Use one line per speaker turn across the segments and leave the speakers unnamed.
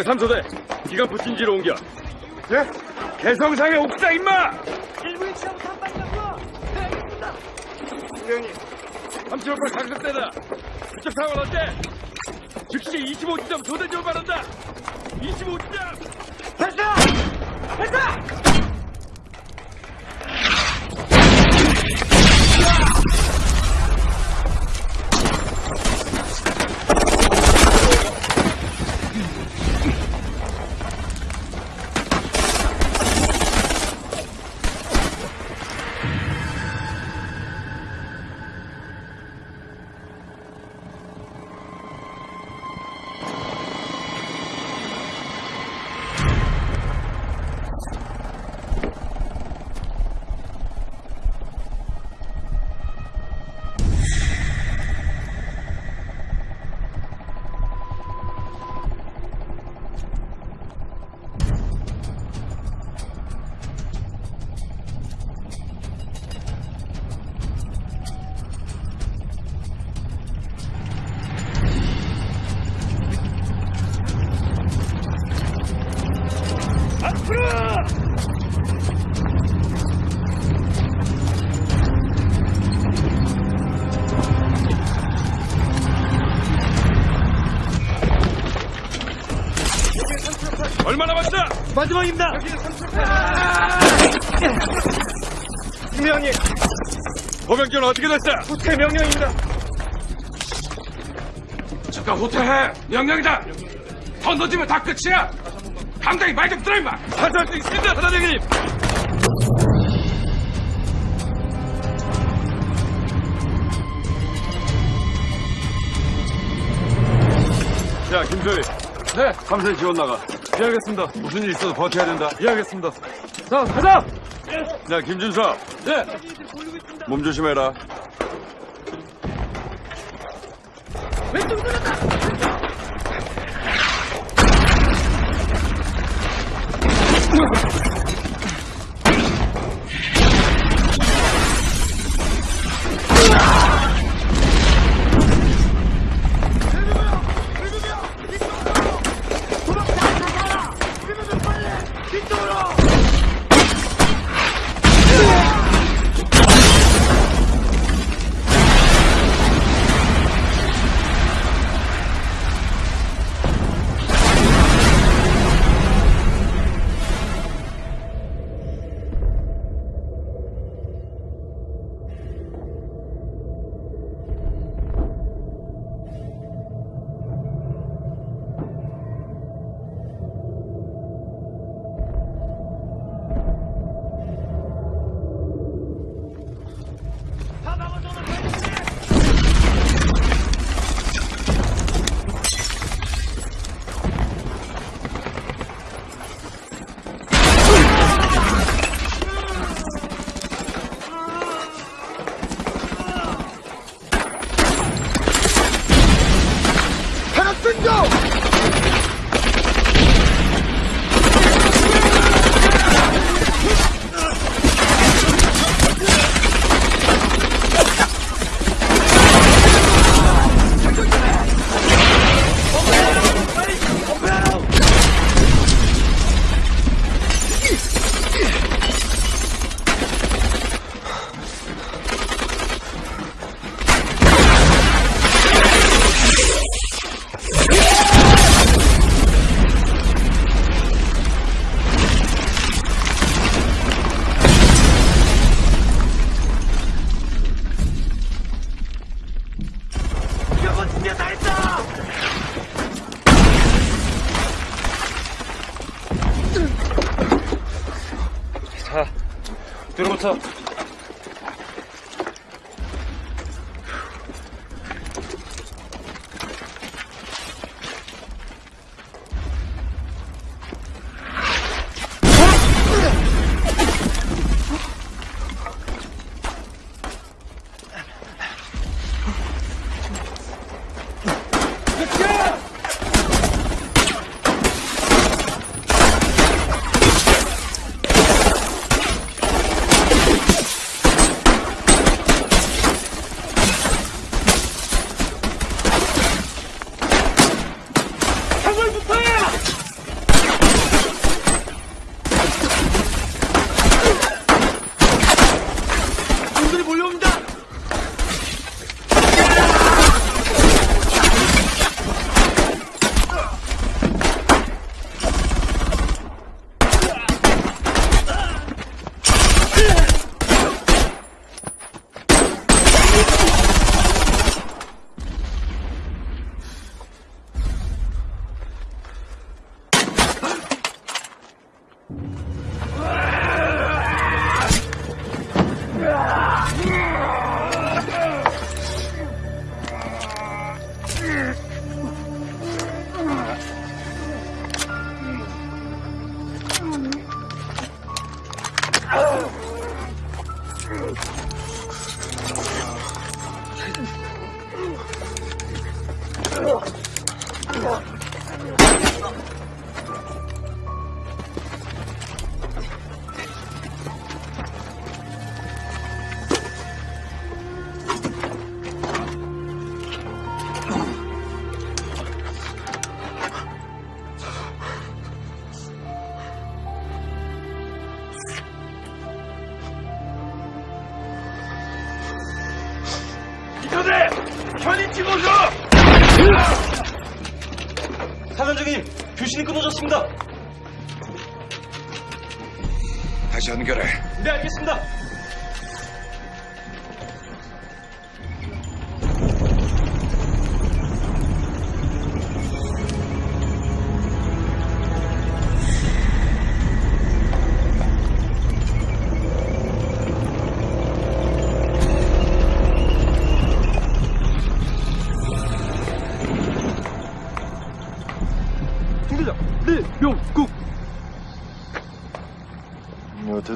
이거 삼소대 기가 부친지로 옮겨 예? 개성상의 옥상 임마!
일부인 치하부터 한 발이라고요. 네, 알겠습니다.
형님 3758 강습대다 그쪽 상황 어때? 즉시 25지점 소대지원 바란다 25지점
발사! 발사! 마지막입니다.
김명님 보병기는 어떻게 됐어?
후퇴 명령입니다.
잠깐 후퇴해. 명령이다. 더 늦으면 다 끝이야. 당장히 말 좀 들어 임마. 하살 수 있습니다 사단장님. 야 김소희. 네? 삼세 지원 나가 예 알겠습니다. 무슨 일 있어도 버텨야 된다. 예 알겠습니다. 자 가자! 야 김준서. 네몸 조심해라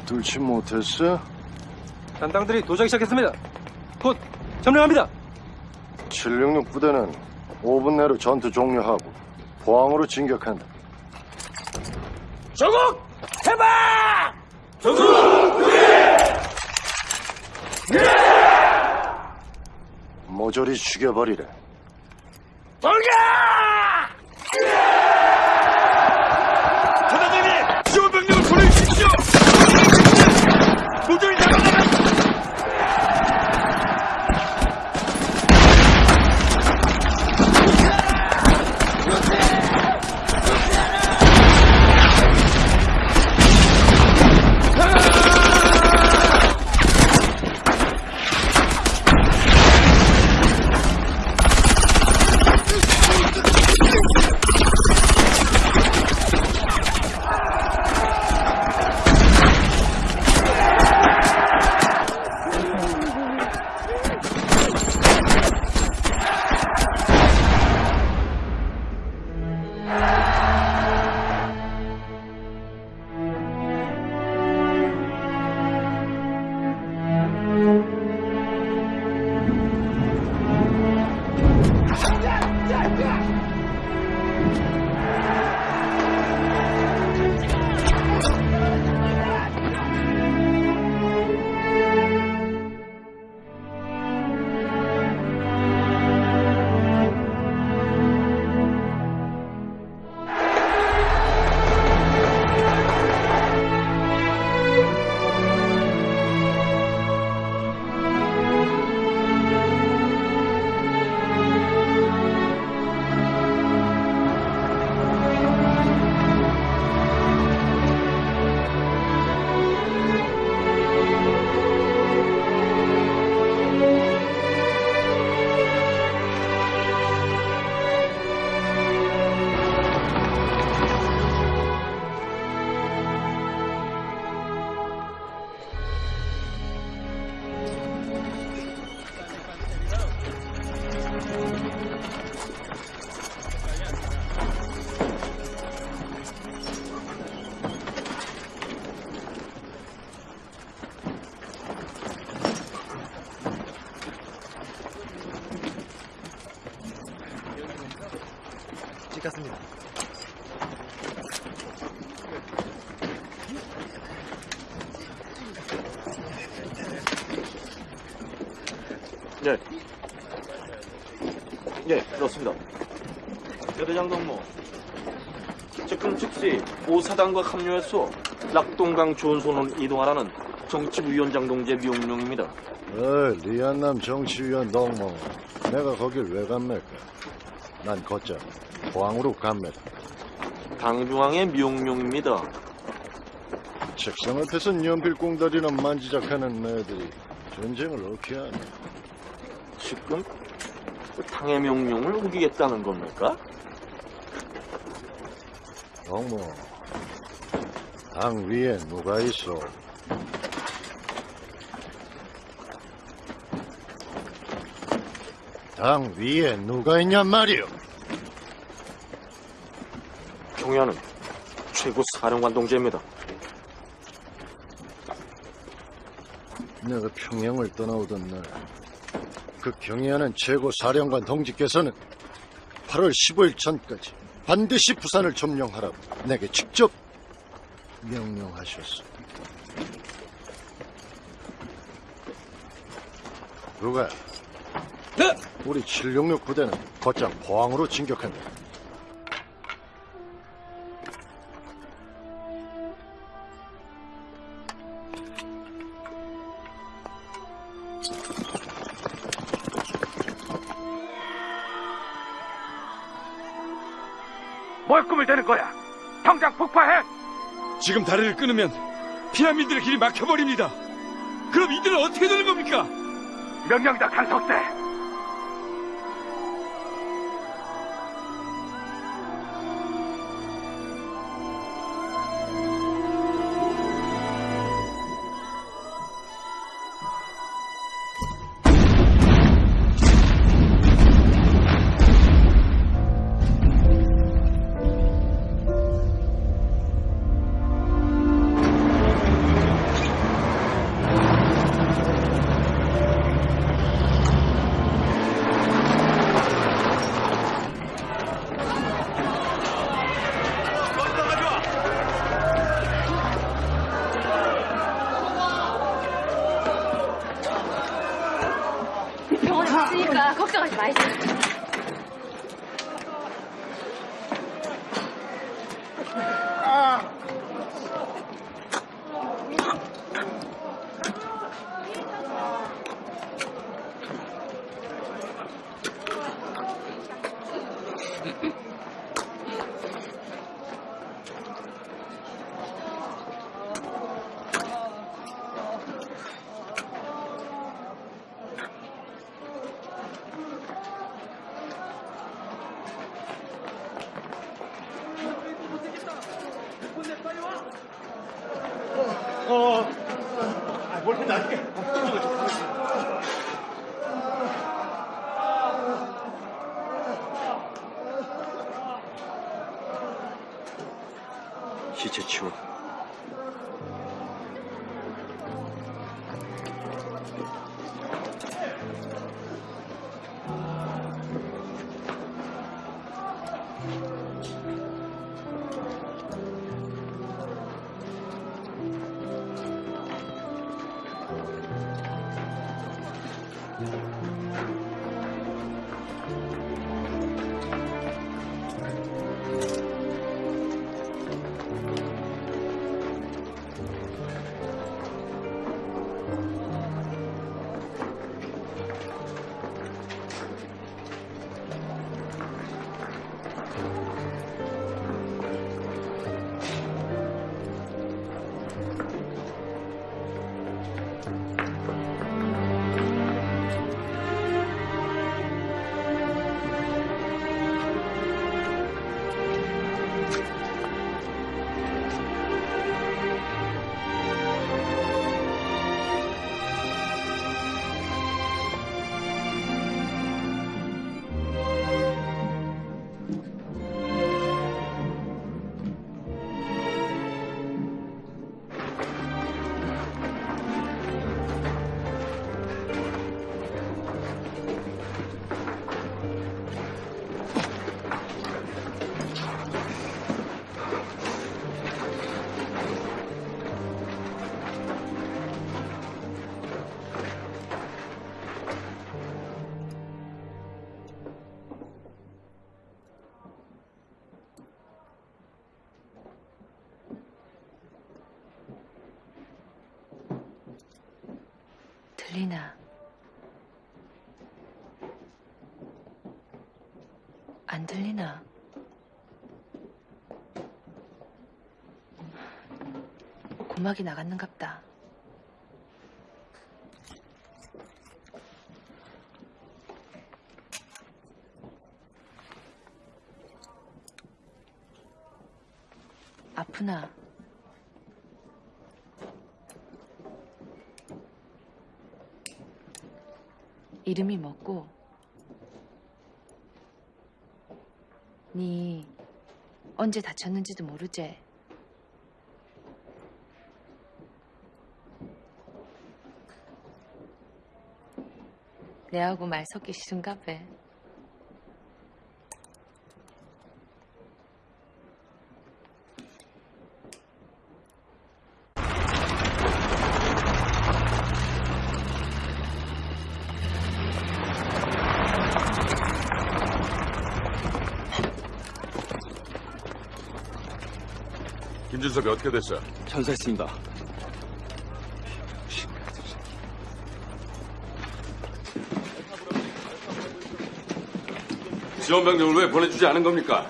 뚫지 못했어?
단당들이 도착이 시작했습니다. 곧 점령합니다.
766 부대는 5분 내로 전투 종료하고 포항으로 진격한다.
조국! 해방!
모조리 죽여버리래.
사단과 합류해서 낙동강 조선으로 이동하라는 정치부위원장 동지의 명령입니다.
어이, 리안남 정치위원 동무. 내가 거길 왜 갑니까? 난 걷자. 포항으로 갑니다.
당중앙의 명령입니다.
책상 앞에서 연필 꽁다리나 만지작하는 애들이 전쟁을 어떻게 하냐?
지금 그 당의 명령을 우기겠다는 겁니까?
동무. 당 위에 누가 있어? 당 위에 누가 있냔 말이오?
경야는 최고 사령관 동지입니다.
내가 평양을 떠나오던 날, 그 경의하는 최고 사령관 동지께서는 8월 15일 전까지 반드시 부산을 점령하라고 내게 직접 명령하셨어. 누가?
네!
우리 766 부대는 곧장 포항으로 진격한다.
뭘 꿈을 대는 거야? 당장 폭파해!
지금 다리를 끊으면 피라미드의 길이 막혀버립니다. 그럼 이들은 어떻게 되는 겁니까?
명령이다, 간석대!
고막이 나갔는갑다. 아프나? 이름이 뭐고? 니 언제 다쳤는지도 모르제? 내하고 말 섞기 싫은가 봐.
김준섭이 어떻게 됐어?
전사했습니다.
지원 병력을 왜 보내주지 않은 겁니까?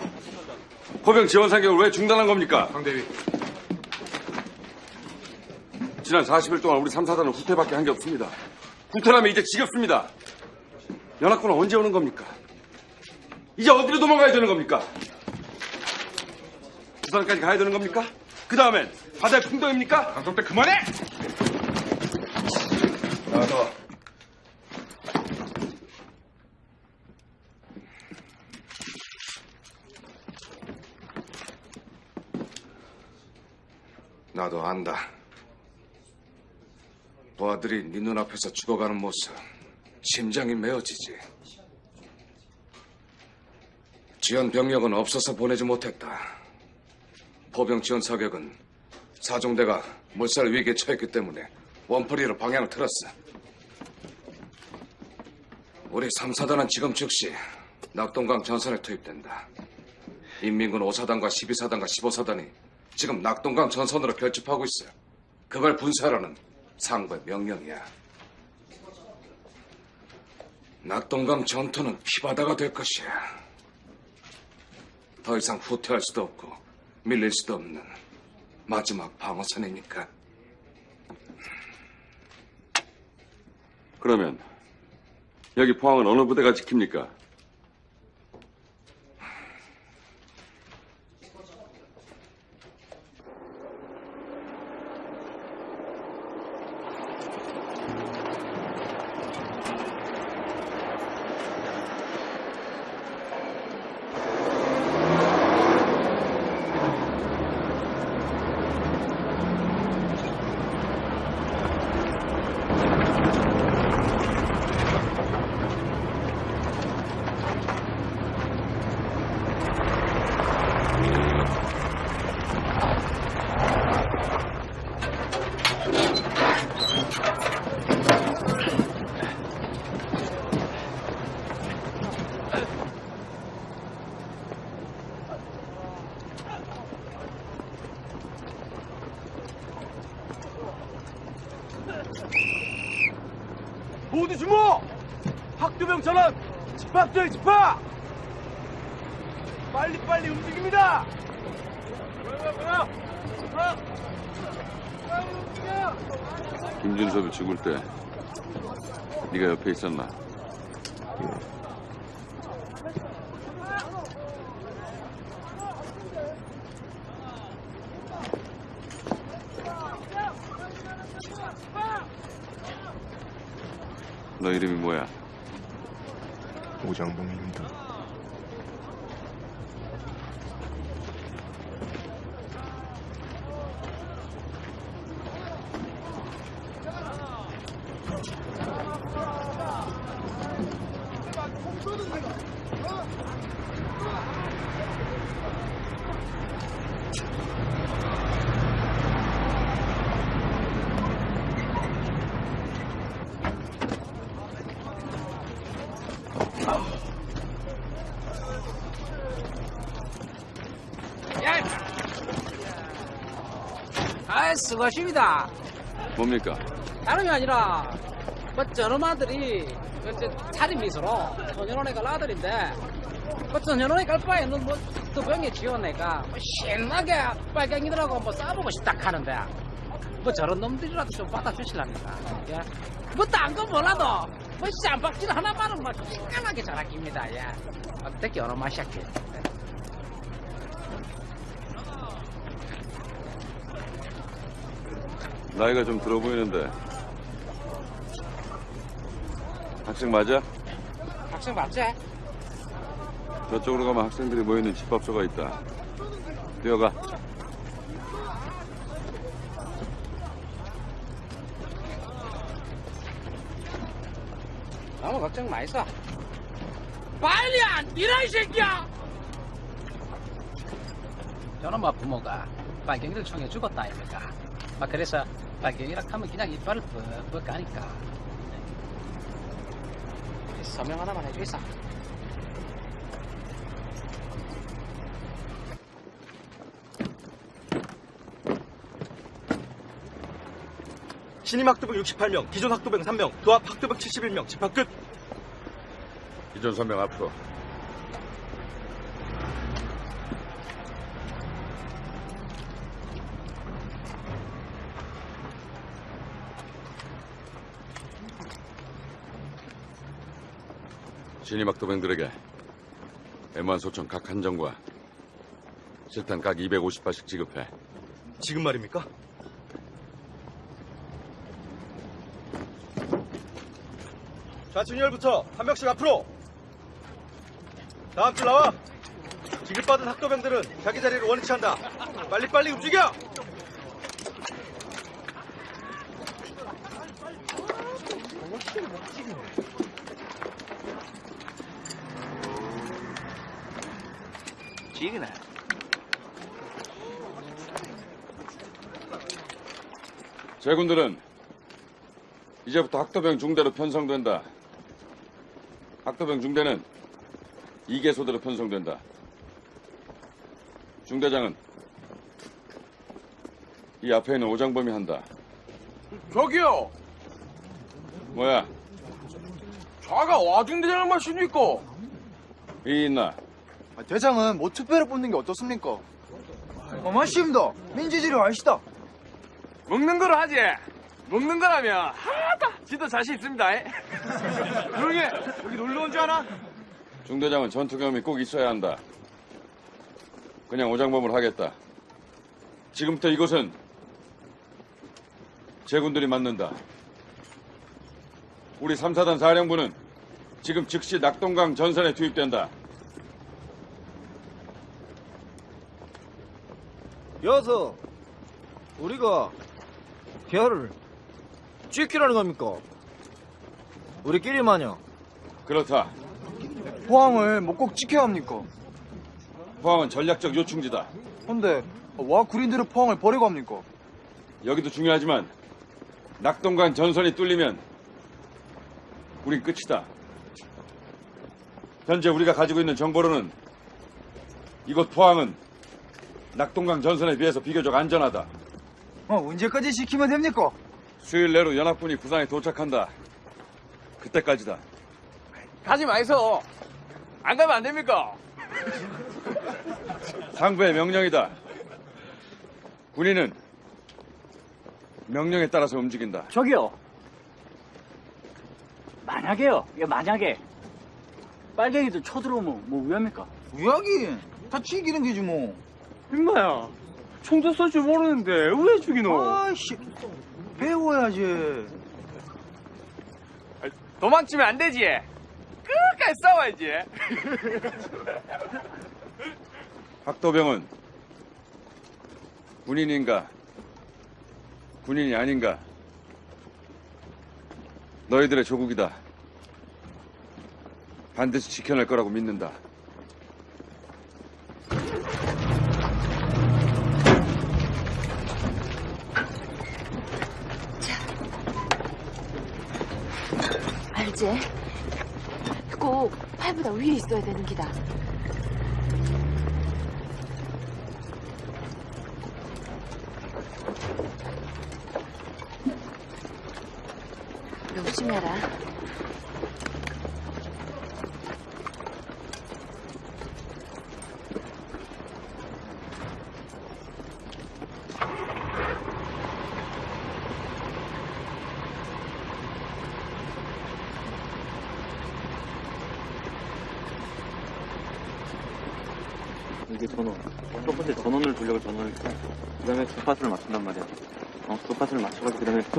포병 지원 사격을 왜 중단한 겁니까?
황대위
지난 40일 동안 우리 3, 4단은 후퇴밖에 한 게 없습니다. 후퇴라면 이제 지겹습니다. 연합군은 언제 오는 겁니까? 이제 어디로 도망가야 되는 겁니까? 부산까지 가야 되는 겁니까? 그 다음엔 바다의 풍덩입니까?
강성대 그만해! 나도 나도 안다. 부하들이 네 눈앞에서 죽어가는 모습 심장이 메어지지. 지원 병력은 없어서 보내지 못했다. 포병 지원 사격은 사종대가 물살 위기에 처했기 때문에 원풀이로 방향을 틀었어. 우리 3사단은 지금 즉시 낙동강 전선에 투입된다. 인민군 5사단과 12사단과 15사단이 지금 낙동강 전선으로 결집하고 있어. 그걸 분사하라는 상부의 명령이야. 낙동강 전투는 피바다가 될 것이야. 더 이상 후퇴할 수도 없고 밀릴 수도 없는 마지막 방어선이니까.
그러면 여기 포항은 어느 부대가 지킵니까?
모두 주목! 학두병 전원 집합조에 집합! 빨리빨리 움직입니다! 뭐야 뭐야 뭐야! 빨리 움직여!
김준섭이 죽을 때 네가 옆에 있었나? 너 이름이 뭐야?
오장봉입니다.
아, 수고하십니다.
뭡니까?
다름이 아니라, 뭐, 저놈 아들이, 이제 살인미수로, 전현원에 갈 아들인데, 뭐, 전현원에 갈 바에는 뭐, 그 병에 지원내가, 뭐, 신나게 빨갱이들하고 뭐, 싸보고 싶다 하는데, 뭐, 저런 놈들이라도 좀 받아주실랍니까? 예? 뭐, 딴 거 몰라도, 뭐, 쌈박질 하나만은 뭐, 시원하게 잘 아낍니다, 예. 어떻게 어느 맛이었게.
나이가 좀 들어 보이는데 학생 맞아?
학생 맞지?
저쪽으로 가면 학생들이 모이는 집합소가 있다. 뛰어가.
너무 걱정 마이소. 빨리 안 뛰라 이 새끼야. 저놈아 뭐 부모가 빨갱이를 총에 죽었다 아닙니까? 아 그래서 빨갱이라 하면 그냥 이빨을 뻑뻑 까니까. 서명 하나만 해주이소.
신임 학도병 68명, 기존 학도병 3명, 도합 학도병 71명, 집합 끝.
기존 선명 앞으로. 신임 학도병들에게 M1 소총 각 한 정과 실탄 각 250발씩 지급해.
지금 말입니까? 좌측열부터 한 명씩 앞으로. 다음 줄 나와. 지급받은 학도병들은 자기 자리를 원위치 한다. 빨리빨리 움직여!
지기네.
제군들은 이제부터 학도병 중대로 편성된다. 학도병 중대는 이개소대로 편성된다. 중대장은 이 앞에 있는 오장범이 한다.
저기요.
뭐야?
좌가 와중대장을 마십니까?
이 있나?
대장은 뭐 투표를 뽑는 게 어떻습니까? 어, 맞습니다. 민주주의로 아시다.
먹는 거로 하지. 먹는 거라면 하다. 진짜 자신 있습니다. 조용히 해. 여기 놀러 온 줄 아나?
중대장은 전투 경험이 꼭 있어야 한다. 그냥 오장범을 하겠다. 지금부터 이곳은 제군들이 맡는다. 우리 3사단 사령부는 지금 즉시 낙동강 전선에 투입된다.
여서 우리가 별을 지키라는 겁니까? 우리끼리만요.
그렇다.
포항을 뭐 꼭 지켜야 합니까?
포항은 전략적 요충지다.
근데 와 구린들은 포항을 버리고 합니까?
여기도 중요하지만 낙동강 전선이 뚫리면 우린 끝이다. 현재 우리가 가지고 있는 정보로는 이곳 포항은 낙동강 전선에 비해서 비교적 안전하다.
어, 언제까지 지키면 됩니까?
수요일 내로 연합군이 부산에 도착한다. 그때까지다.
가지 마이소. 안 가면 안 됩니까?
상부의 명령이다. 군인은 명령에 따라서 움직인다.
저기요. 만약에요. 이게 만약에 빨갱이들 쳐들어오면 뭐 위합니까?
우야기 다 죽이는 게지 뭐.
임마야. 총도 쏠줄 모르는데 왜 죽이노?
아이씨 배워야지.
도망치면 안 되지. 끝까지 싸워야지.
학도병은 군인인가 군인이 아닌가 너희들의 조국이다. 반드시 지켜낼 거라고 믿는다.
알지? 꼭 팔보다 위에 있어야 되는 기다. 조심해라.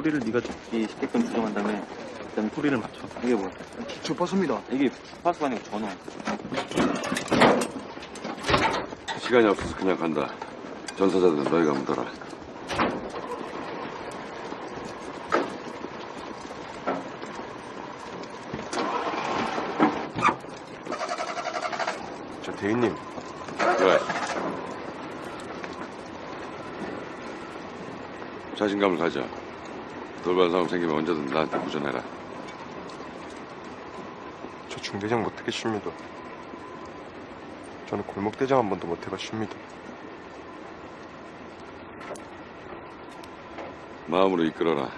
소리를 네가 듣기 쉽게끔 조정한 다음에 그다음에 소리를 맞춰. 이게 뭐야?
주파수입니다.
이게 주파수가 아니고 전원.
시간이 없어서 그냥 간다. 전사자들은 너희가 묻어라.
저 대인님.
왜? 자신감을 가져. 돌발 상황 생기면 언제든 나한테 부전해라.
저 중대장 못하겠습니다. 저는 골목대장 한 번도 못 해봤습니다.
마음으로 이끌어라.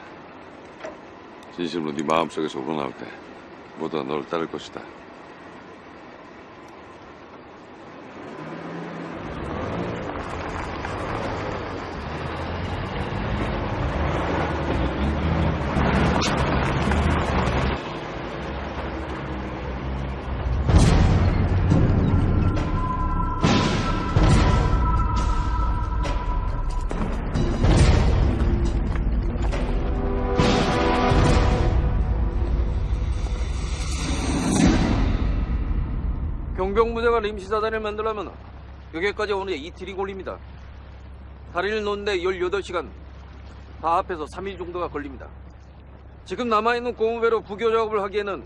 진심으로 네 마음속에서 우러나올 때 모두 널 따를 것이다.
시사단을 만들려면 여기까지 오는데 이틀이 걸립니다. 다리를 놓는데 18시간, 다 합해서 3일 정도가 걸립니다. 지금 남아있는 고무배로 부교 작업을 하기에는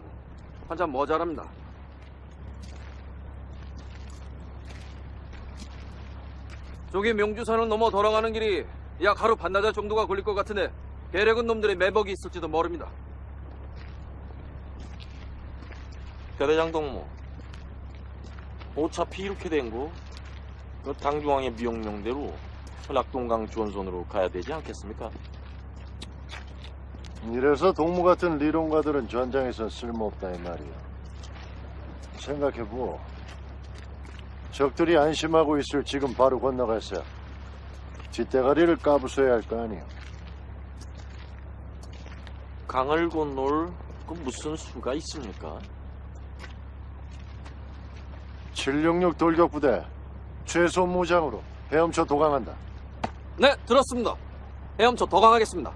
한참 모자랍니다. 저기 명주산을 넘어 돌아가는 길이 약 하루 반나절 정도가 걸릴 것 같은데 계략은 놈들의 매복이 있을지도 모릅니다.
대대장 동무 어차피 이렇게 된거 그 당중앙의 미용령대로 낙동강 주원선으로 가야 되지 않겠습니까?
이래서 동무 같은 리론가들은 전장에서 쓸모없다 이 말이야. 생각해보. 적들이 안심하고 있을 지금 바로 건너가서 뒷대가리를 까부숴야 할 거 아니야.
강을 건널 그 무슨 수가 있습니까?
766 돌격부대 최소 무장으로 헤엄쳐 도강한다.
네, 들었습니다. 헤엄쳐 더 강하겠습니다.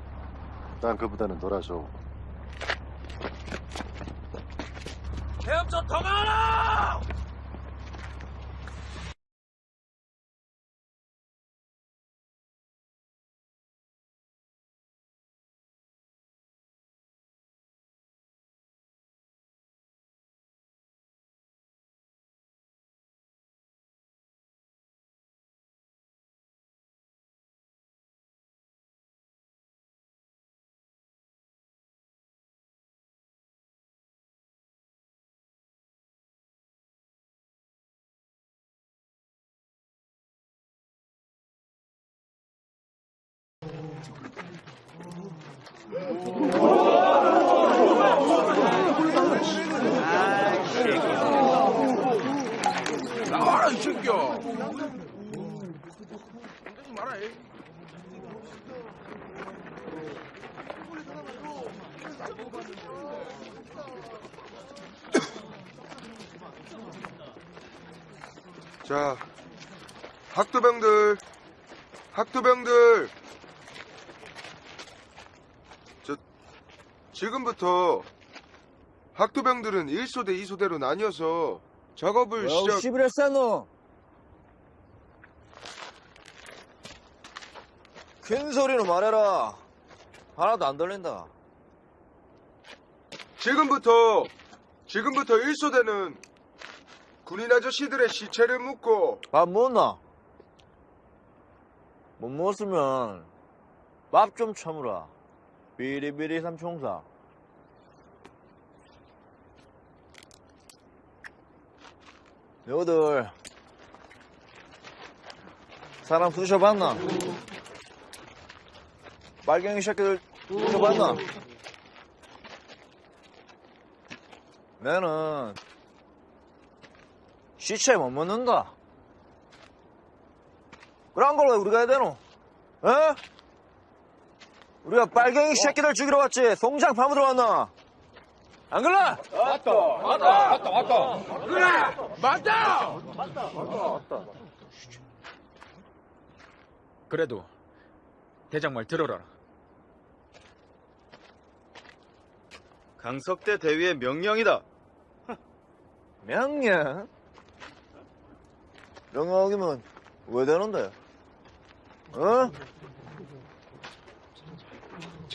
땅그 부대는 돌아서
헤엄쳐 더 강하라!
나와라 이 새끼야
자, 학도병들, 학도병들. 지금부터 학도병들은 1소대, 2소대로 나뉘어서 작업을 시작.
너. 큰 소리로 말해라. 하나도 안 들린다.
지금부터, 지금부터 1소대는 군인 아저씨들의 시체를 묻고
밥 먹었나? 못 먹었으면 밥좀 처물어. 비리비리 삼총사. 너희들 사람 부셔봤나? 빨갱이 새끼들 부셔봤나? 나는 시체 못 먹는다. 그런 걸 왜 우리가 해야 되노? 어? 우리가 빨갱이 새끼들 죽이러 왔지 송장 파묻으러 왔나? 안 그래?
맞다 맞다 맞다 그래 맞다
그래도 대장 말 들어라.
강석대 대위의 명령이다. 명령? 명령이면 왜 되는데? 어?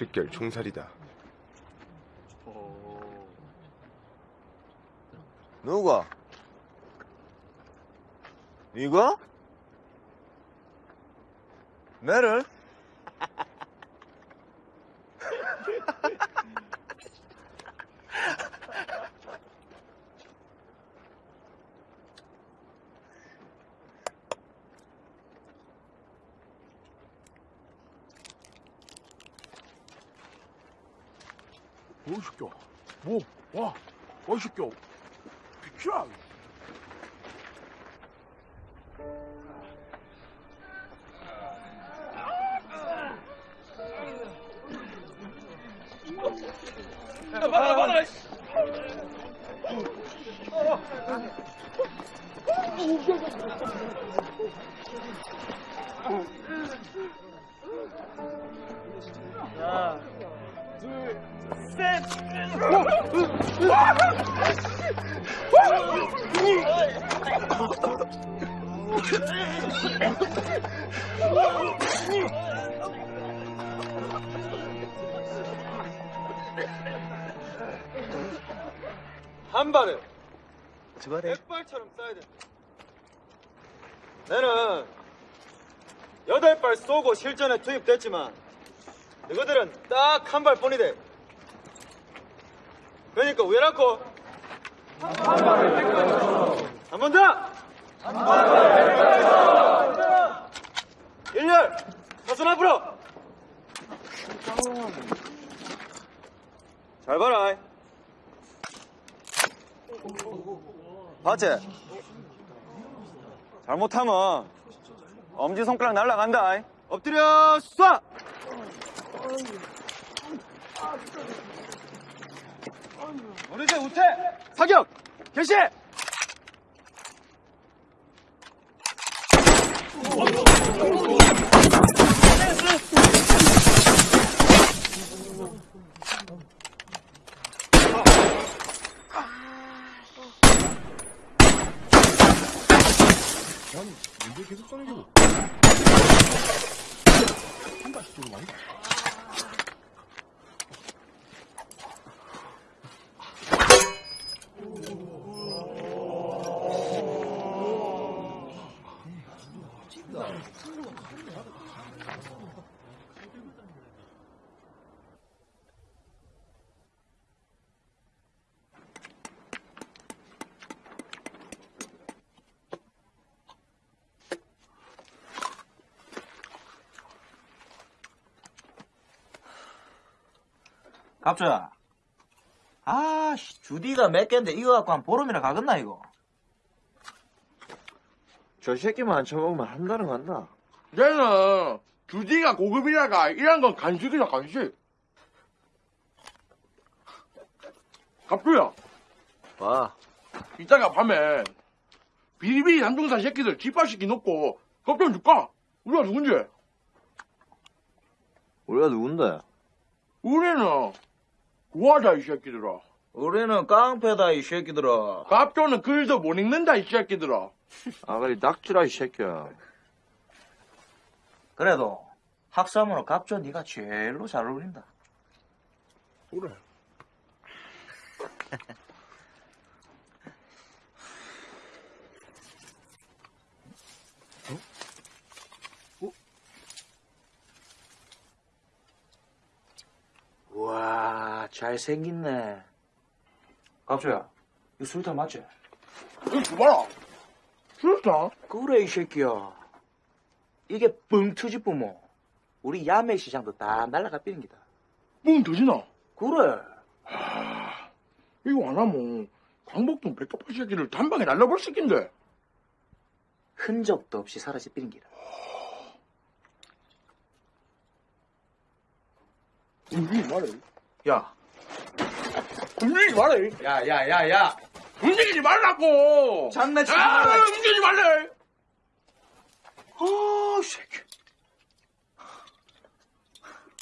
직결 총살이다.
누가?
이거? 매를?
새끼야. 뭐, 와, 와, 이 새끼야. 비키라.
백발처럼 쏴야 돼. 나는 여덟 발 쏘고 실전에 투입됐지만 너희들은 딱 한 발뿐이대. 그러니까 왜라고? 한번 더! 일렬! 사선 앞으로! 잘 봐라. 봤지? 잘못하면 엄지손가락 날라간다. 엎드려 쏴! 어느새 우태 사격 개시
문제 계속 써내고. 한 발씩 쏘는 거 아니야?
갑조야 아씨 주디가 몇 개인데 이거 갖고 한 보름이나 가겠나 이거 저 새끼만 안 쳐먹으면 한 달은 간다
얘는 주디가 고급이라가 이런 건 간식이다 간식. 갑주야.
와
이따가 밤에 비리비리 남동산 새끼들 집합시키 놓고 겁좀 줄까? 우리가 누군지?
우리가 누군데?
우리는 구하자 이 새끼들아.
우리는 깡패다 이 새끼들아
갑조는 글도 못 읽는다 이 새끼들아.
아가리 낙지라 이 새끼야 그래도 학사모로 갑조 네가 제일로 잘 어울린다
그래.
와 잘생겼네 갑조야 이거 술탄 맞지?
이거 줘봐라. 술탄?
그래 이 새끼야 이게 뻥 터지쁘면 우리 야매 시장도 다 날라가 삐는 기다
뻥 터지나?
그래
이거 안 하면 광복동 백합파 새끼를 단방에 날려볼 새끼인데.
흔적도 없이 사라져 삐는 기다
움직이지 말해.
야
움직이지 말해.
야, 야, 야, 야.
움직이지 말라고.
장난치지
아,
말라.
움직이지 말래.
아, 새끼.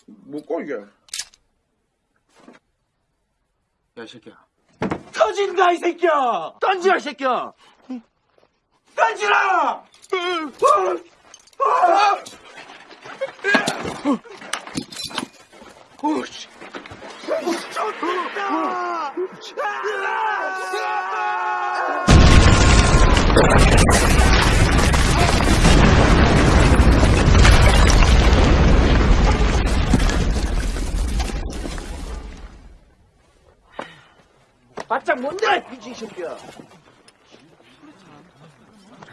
뭐고 이게?
야, 이 새끼야. 터진다, 이 새끼야! 던지라, 이 새끼야! 던지라!
오씨.
좋다.
바짝 뭔데? 미친 새끼야.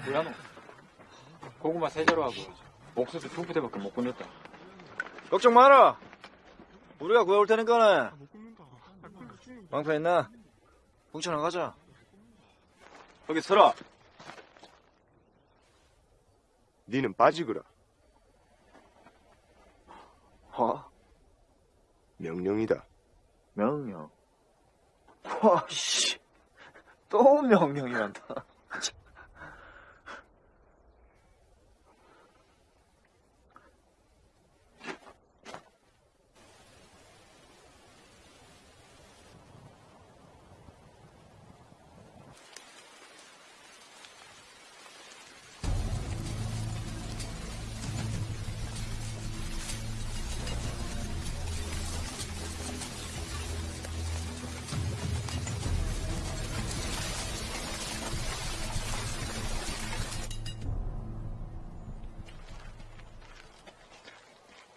뭐야 너? 고구마 세자로 하고 옥수수 두 부대밖에 못 건졌다.
걱정 마라. 우리가 구해올 테니까네 방패 있나? 봉천아 가자 거기 서라
니는 빠지거라.
어?
명령이다.
명령 와씨 또 명령이란다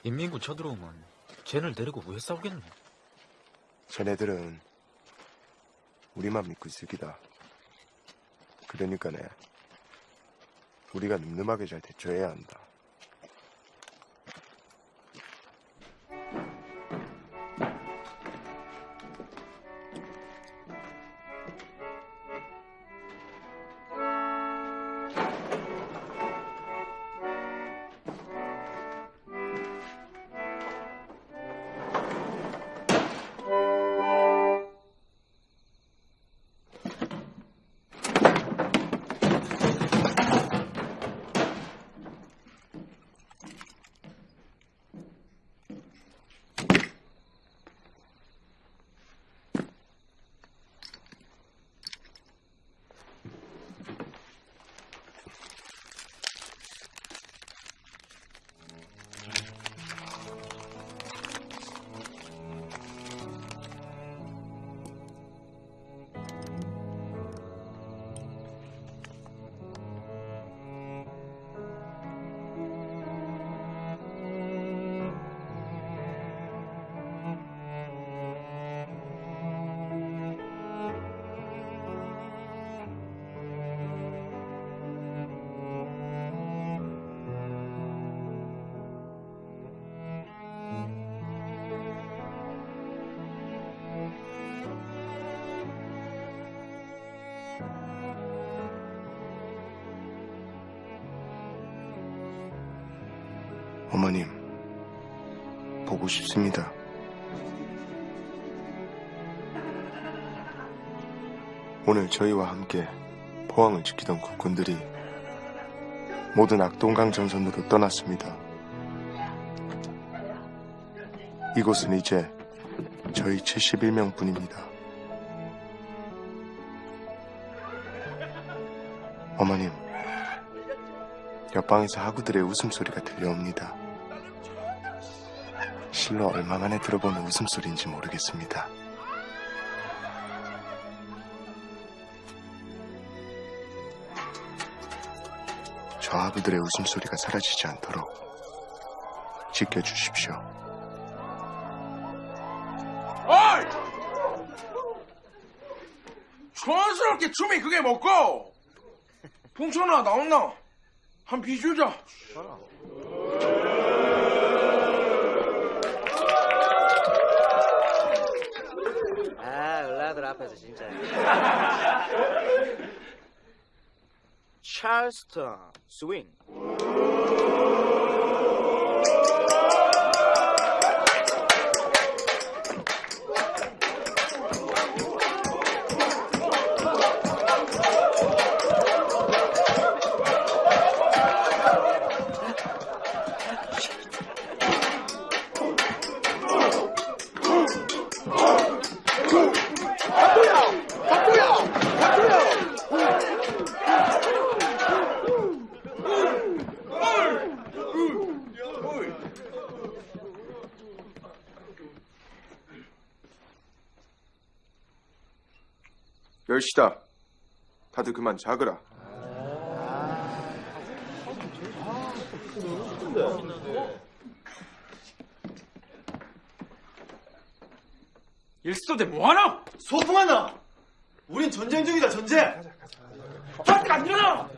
인민군 쳐들어오면 쟤를 데리고 왜 싸우겠노
쟤네들은 우리만 믿고 있을 기다. 그러니까네. 우리가 늠름하게 잘 대처해야 한다. 저희와 함께 포항을 지키던 국군들이 모든 악동강 전선으로 떠났습니다. 이곳은 이제 저희 71명 뿐입니다. 어머님, 옆방에서 하구들의 웃음소리가 들려옵니다. 실로 얼마 만에 들어보는 웃음소리인지 모르겠습니다. 저 하구들의 웃음소리가 사라지지 않도록 지켜주십시오.
어이! 촌스럽게 춤이 그게 먹고! 풍천아 나온나? 한 비주자.
아 을라들 앞에서 진짜. 찰스턴 스
열시다. 다들 그만 자거라.
일소대 뭐하나?
소풍하나
우린 전쟁 중이다 전쟁.
저한테 안 일어나!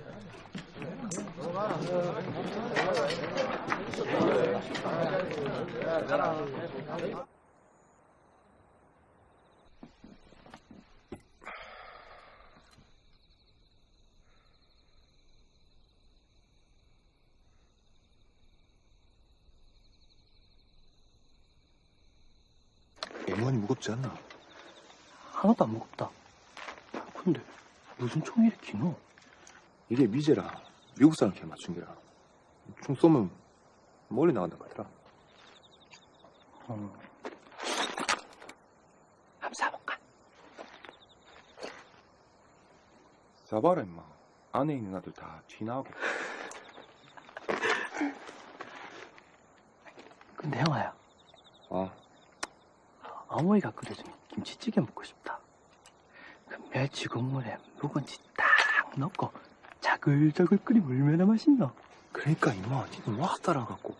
M1이 무겁지 않나?
하나도 안 무겁다. 근데 무슨 총이 이렇게 너?
이게 미제라. 미국 사람한테 맞춘 게라. 총 쏘면 멀리 나간다고 하더라.
어. 한번 사볼까?
잡아라 임마. 안에 있는 아들 다 튀나오게.
근데 형아야,
어.
어머니가 끓여준 김치찌개 먹고 싶다. 그 멸치 국물에 묵은지 딱 넣고 자글자글 끓이면 얼마나 맛있나?
그러니까 임마, 니는 막 따라갖고.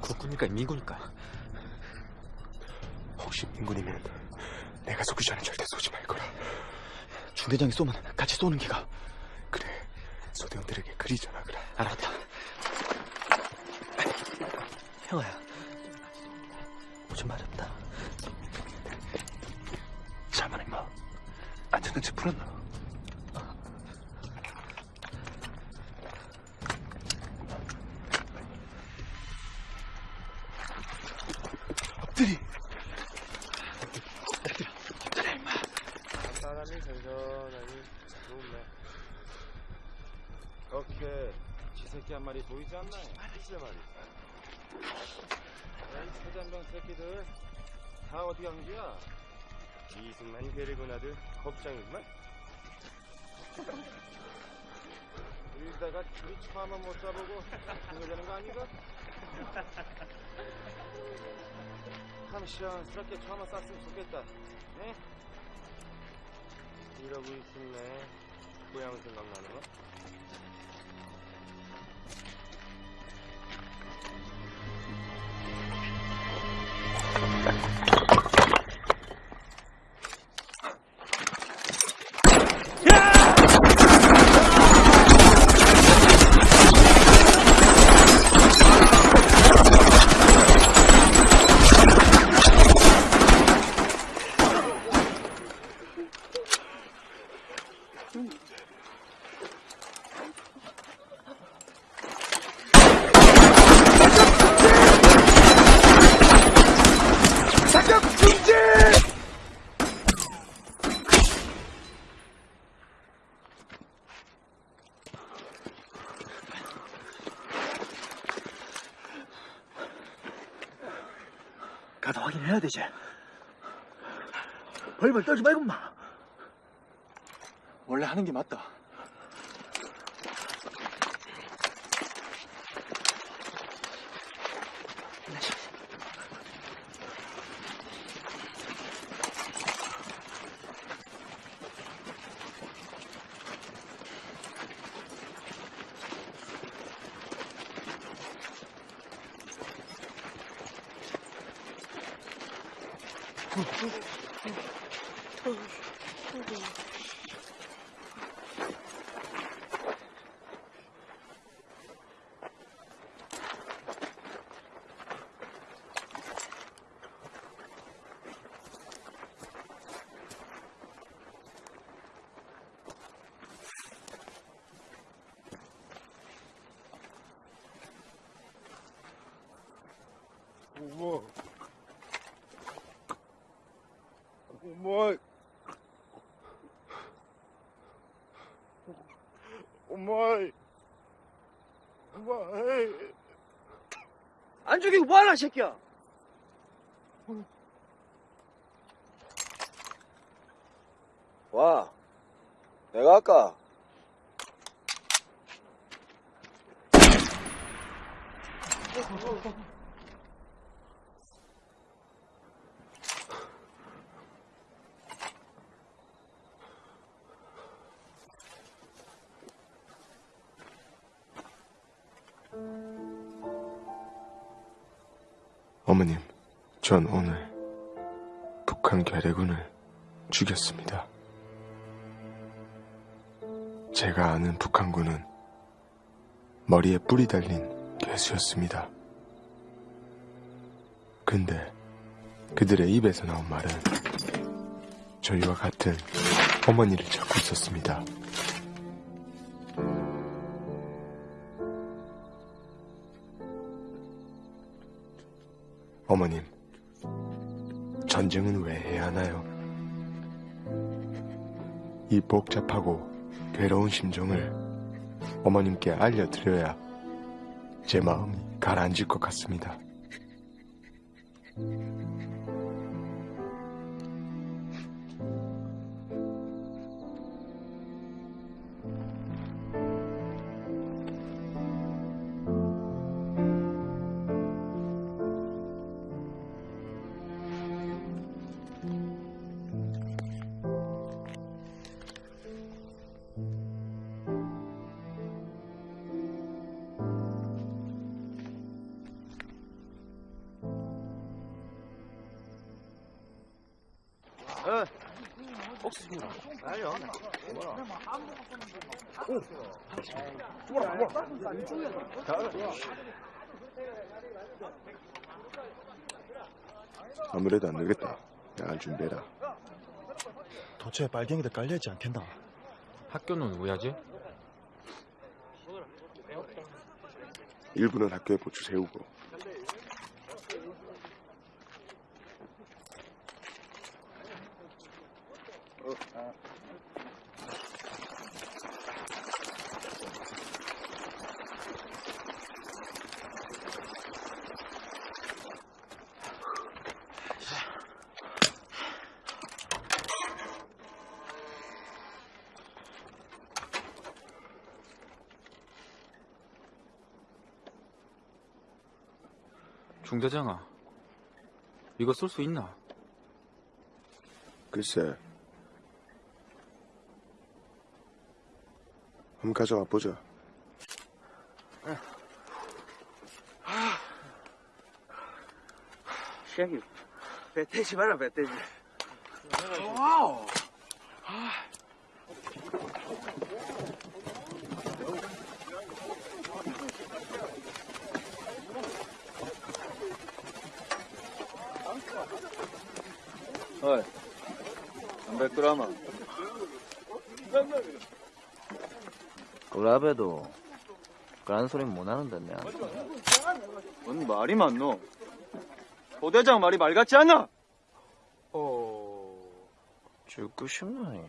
국군일까 민군일까?
혹시 민군이면 내가 쏘기 전에 절대 쏘지 말 거라.
중대장이 쏘면 같이 쏘는 기가.
나들 겁장이구만. 이러다가 둘이 처음만 못 잡아보고 죽어되는 거 아닌가? 참 시원스럽게 처음만 쌌으면 좋겠다. 네? 이러고 있었네. 고향 생각나는 거?
되지. 벌벌 떨지 말고 마. 원래 하는 게 맞다.
어머. 어머.
어머니. 어머니.
안 죽이고 뭐하나, 이 새끼야?
전 오늘 북한 괴뢰군을 죽였습니다. 제가 아는 북한군은 머리에 뿔이 달린 괴수였습니다. 근데 그들의 입에서 나온 말은 저희와 같은 어머니를 찾고 있었습니다. 복잡하고 괴로운 심정을 어머님께 알려드려야 제 마음이 가라앉을 것 같습니다. 아무래도 안 되겠다. 야간 준비해라.
도처에 빨갱이들 깔려있지 않겠나?
학교는 왜 하지?
일부는 학교에 보충 세우고
중대장아, 이거 쓸 수 있나?
글쎄 한번 가져와 보자.
새끼, 배태지 마라, 배태지.
와우.
어이, 담배 끄라마. 그라베도 그런 소리 못 하는데, 뭔 말이 많노? 도대장 말이 말 같지 않나? 어... 죽고 싶나니?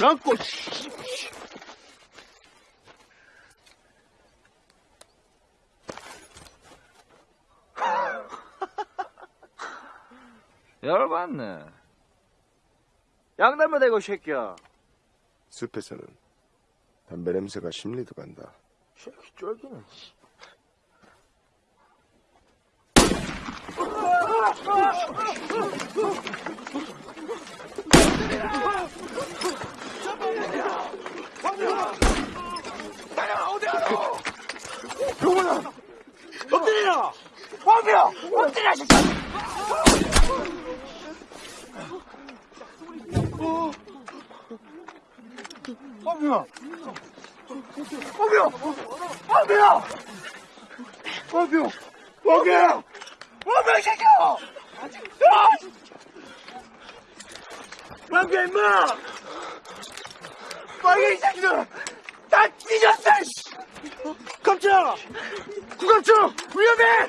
뭐라고, 열받네. 양담배 대고, 이 새끼야.
숲에서는 담배 냄새가 심리도 간다.
새끼 쫄기는.
용훈아! 엎드려! 엎드려! 엎드려, 진짜! 엎드 려! 엎드려! 엎드려! 엎드려! 엎드려! 엎드려, 이 새끼야! 빨개, 임마! 빨개, 이 새끼들! 다 뒤졌어, 씨! 깜짝! 구갑청! 위험해!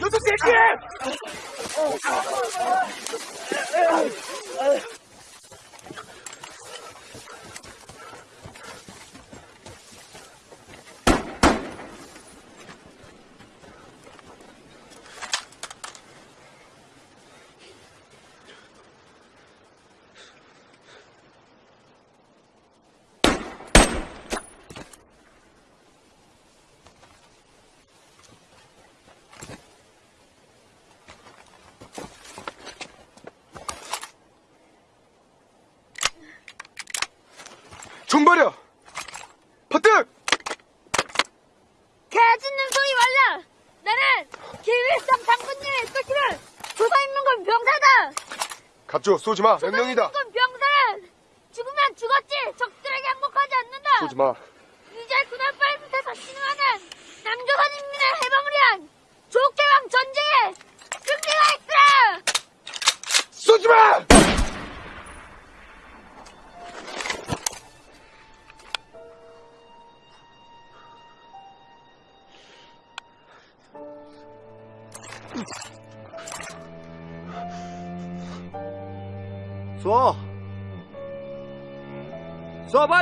너도 새끼!
총 버려! 퍼뜩!
개짖는 소리 말라! 나는 김일성 장군님의 끝이를 조선인민군 병사다!
갑조 쏘지 마. 명령이다.
조선인민군 병사는 죽으면 죽었지 적들에게 항복하지 않는다!
쏘지 마.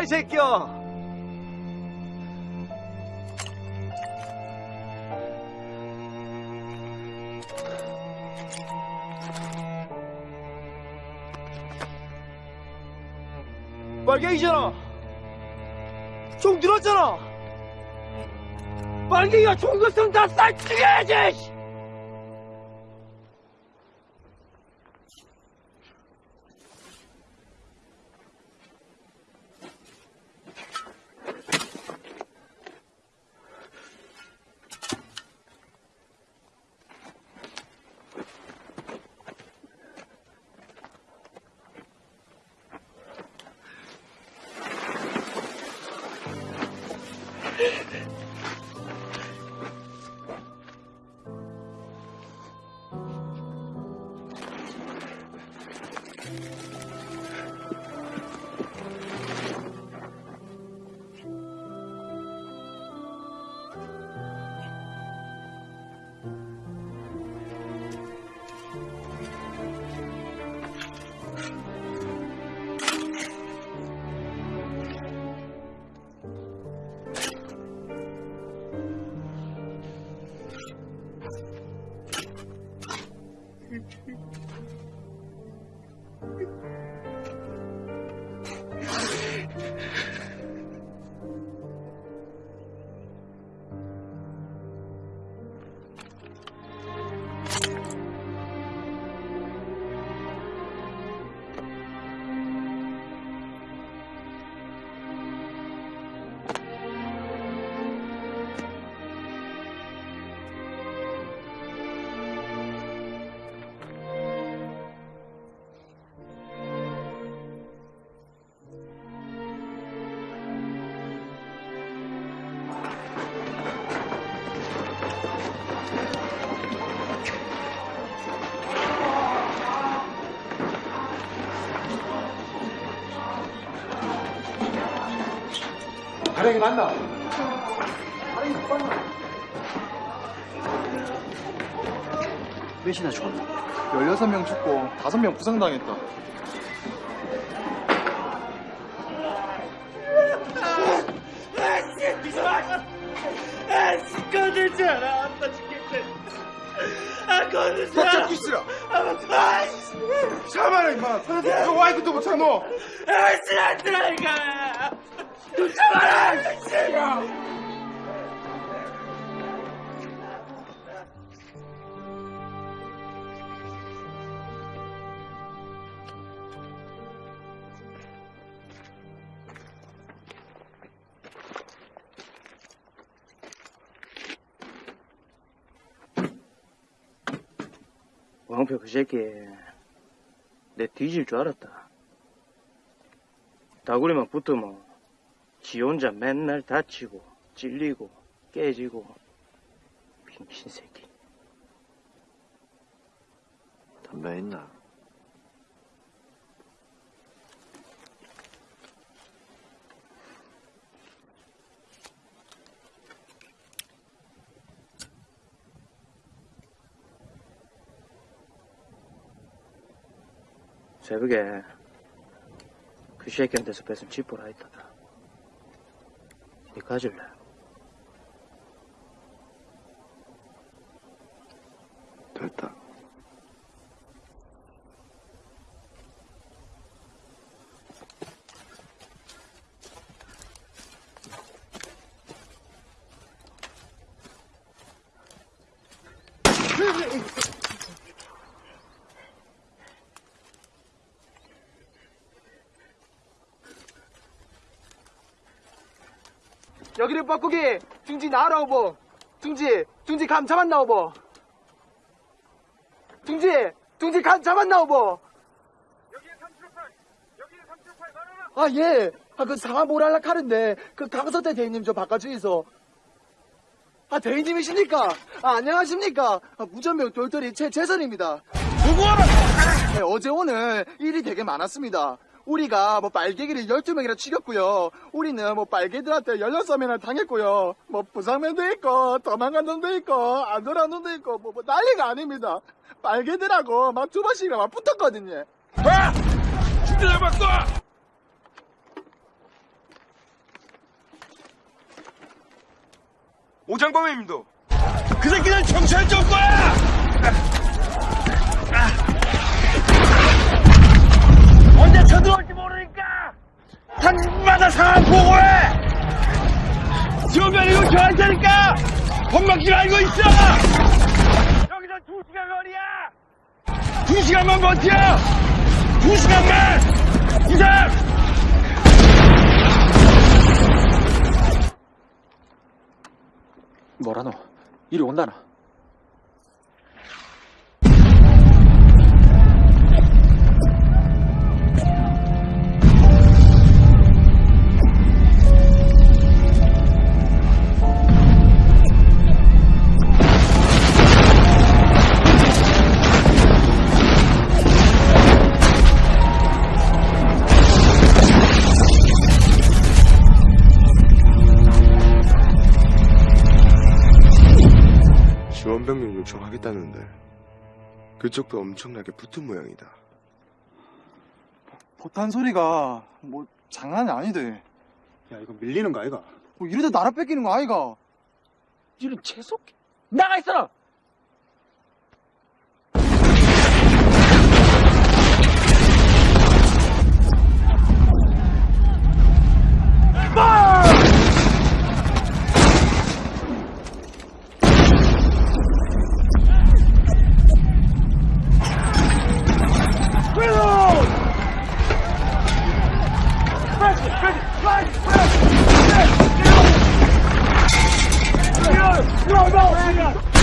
이
새끼야! 빨갱이잖아! 총 들었잖아! 빨갱이가 총급성 다쌀 죽여야지!
가령이 맞나?
몇이나 죽었나?
16명 죽고 5명 부상당했다.
건들잖아 아빠 죽겠대 아 건들잖아
박자 끼시라. 참아라 임마. 너 와이프도 못하노.
아씨 안 들어가
새끼 내 뒤질 줄 알았다. 다구리만 붙으면 지 혼자 맨날 다치고 찔리고 깨지고 빙신 새끼.
담배 있나?
새벽에 그 새끼한테서 뺏은 지퍼라 있다다. 니 가질래?
됐다.
여기를 뻐꾸기. 둥지 나와라오보 둥지 둥지 감 잡았나 오보 둥지 둥지 감 잡았나 오보 아예. 아 그 상하 모랄라 카른데 그 강서태 대리님 저 바깥쪽에서. 아 대리님이십니까? 아 안녕하십니까? 아, 무전명 돌돌이 최재선입니다. 누구하라 네, 어제 오늘 일이 되게 많았습니다 우리가 뭐 빨개기를 12명이나 죽였고요. 우리는 뭐 빨개들한테 16명이나 당했고요. 뭐 부상면도 있고 도망간 놈도 있고 안 돌아온 놈도 있고 뭐, 뭐 난리가 아닙니다. 빨개들하고 막 두 번씩이나 막 붙었거든요.
진짜 잡았어! 오장범입니다. 그 새끼는 경찰 좀 거야! 언제 쳐들어올지 모르니까 당마다 상황 보고해! 지원면 이거 저할 테니까 겁먹지 말고 있어! 여기서 두 시간 거리야! 두 시간만 버텨! 두 시간만! 이상!
뭐라노? 이리 온다나?
그쪽도 엄청나게 붙은 모양이다.
포탄 소리가 뭐 장난이 아니대.
야 이거 밀리는 거 아이가?
뭐 이러다 나라 뺏기는 거 아이가?
이런 재수없게 나가 있어라
No, no,
인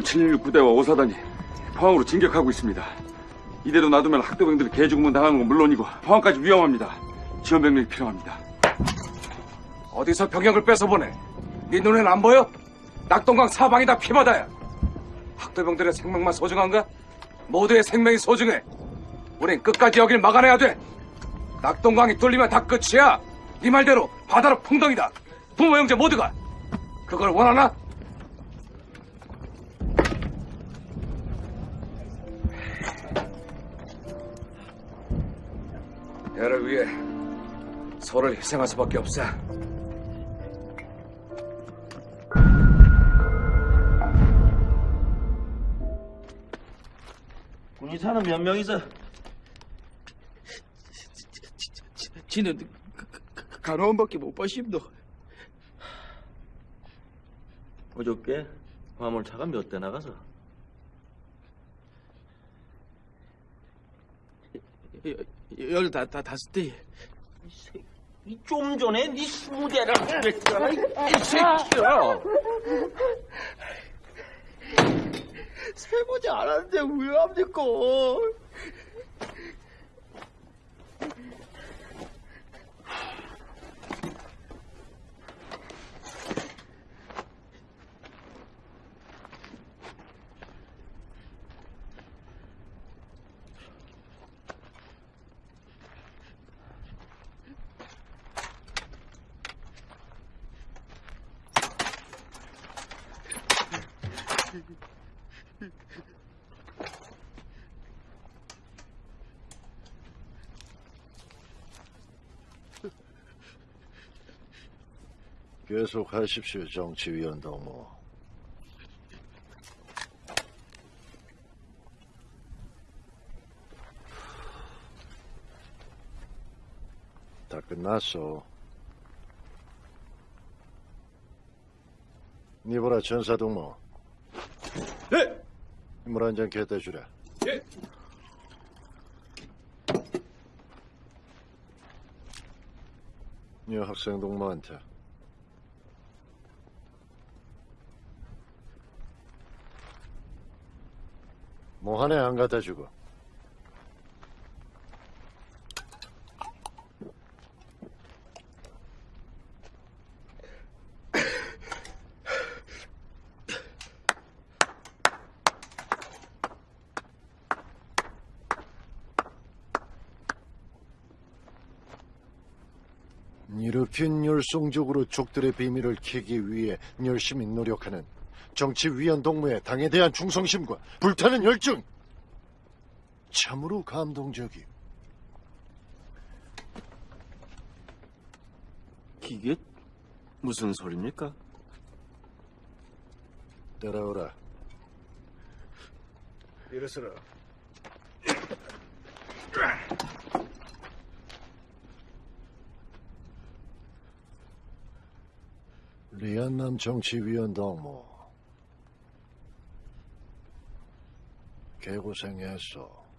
민군 716 부대와 5사단이 포항으로 진격하고 있습니다. 이대로 놔두면 학도병들이 개죽음은 당하는 건 물론이고 포항까지 위험합니다. 지원 병력이 필요합니다.
어디서 병역을 뺏어보내? 네 눈엔 안 보여? 낙동강 사방이 다 피바다야. 학도병들의 생명만 소중한가? 모두의 생명이 소중해. 우린 끝까지 여길 막아내야 돼. 낙동강이 뚫리면 다 끝이야. 네 말대로 바다로 풍덩이다. 부모 형제 모두가 그걸 원하나? 애를 위해 서로를 희생할 수밖에 없어.
군의사는 몇 명이서?
지는 간호원밖에 못 봐심도.
어저께 화물차가 몇 대 나가서?
열 다, 다, 다섯 대.
이좀 전에 네 스무 대를 그랬잖아, 이, 이 새끼야!
세보지 않았는데 왜 합니까?
계속 하십시오, 정치위원 동무. 다 끝났어. 니보라 전사동무.
네!
물한잔 갖다 주라.
예.
이 학생 동무한테 뭐 하나 안 갖다 주고. 이렇게 열성적으로 족들의 비밀을 캐기 위해 열심히 노력하는 정치위원 동무의 당에 대한 충성심과 불타는 열정 참으로 감동적이.
이게 무슨 소리입니까?
따라오라.
이래서라.
리안남 정치위원 동무. 개고생했어.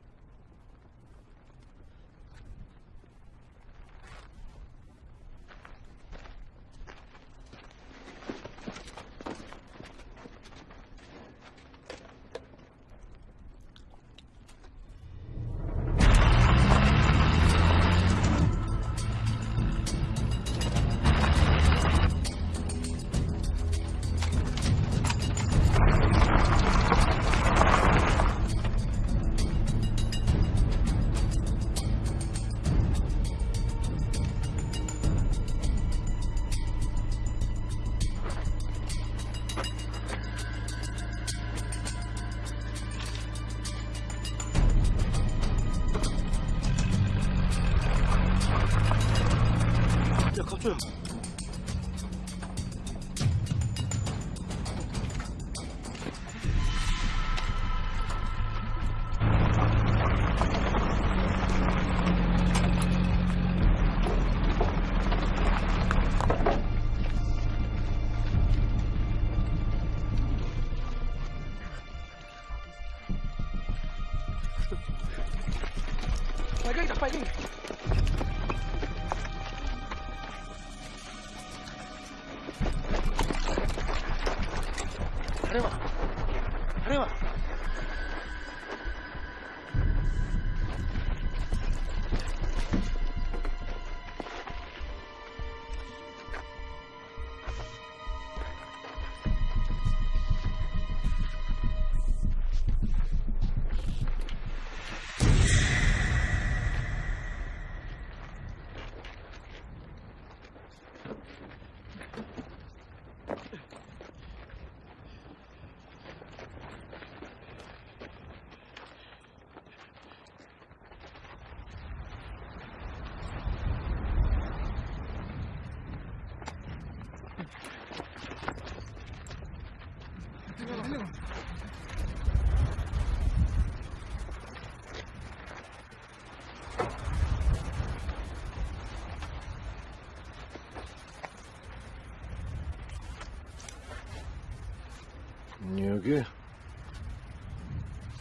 여기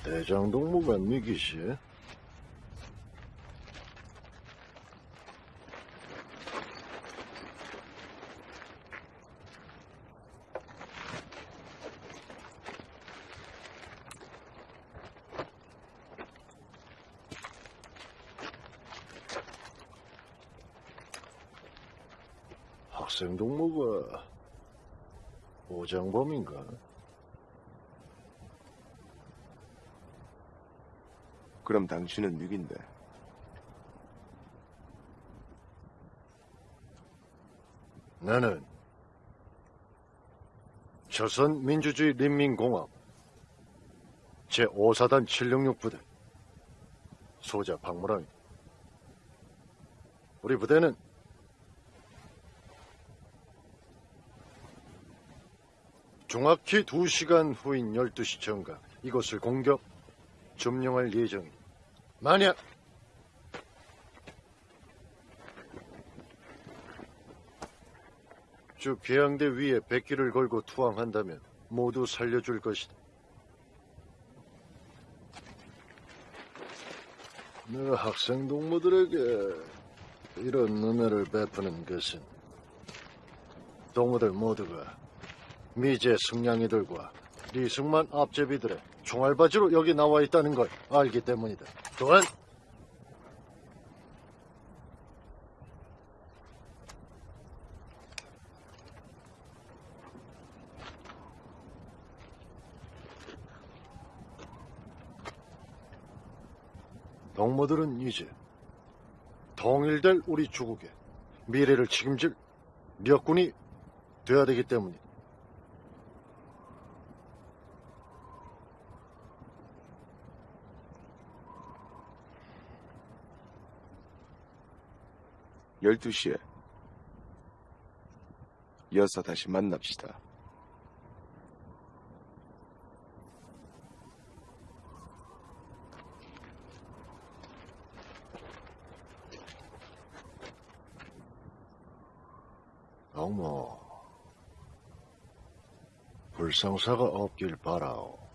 대장동무가 미기시 학생 동무가 오장범인가?
그럼 당신은 누긴데?
나는 조선민주주의 인민공화국 제5사단 766부대 소자 박무랑입니다. 우리 부대는 정확히 2시간 후인 12시 정각 이곳을 공격 점령할 예정입니다. 만약 주 계양대 위에 백기를 걸고 투항한다면 모두 살려줄 것이다. 내 학생 동무들에게 이런 은혜를 베푸는 것은 동무들 모두가 미제 승냥이들과 리승만 앞제비들의 총알바지로 여기 나와 있다는 걸 알기 때문이다. 또한 동무들은 이제 통일될 우리 주국의 미래를 책임질 력군이 되어야 되기 때문이다.
열두 시에 이어서 다시 만납시다.
어머, 불상사가 없길 바라오.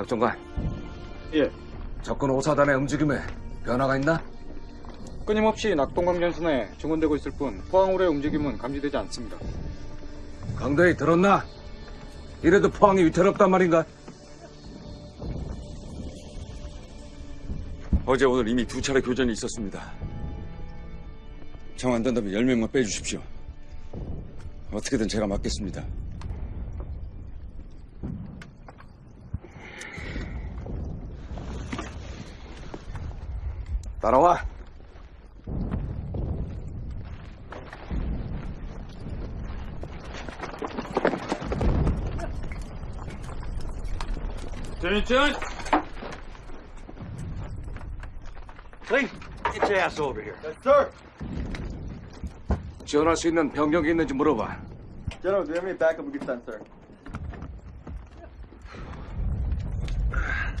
작전관.
예.
적군 5사단의 움직임에 변화가 있나?
끊임없이 낙동강 전선에 증원되고 있을 뿐 포항으로의 움직임은 감지되지 않습니다.
강대희 들었나? 이래도 포항이 위태롭단 말인가?
어제 오늘 이미 두 차례 교전이 있었습니다. 정 안 된다면 10명만 빼주십시오. 어떻게든 제가 맡겠습니다.
따라와.
Lieutenant! Lee, get your ass over here. Yes, sir.
지원할 수 있는 병력이 있는지 물어봐.
General, do you have any backup we could send, sir?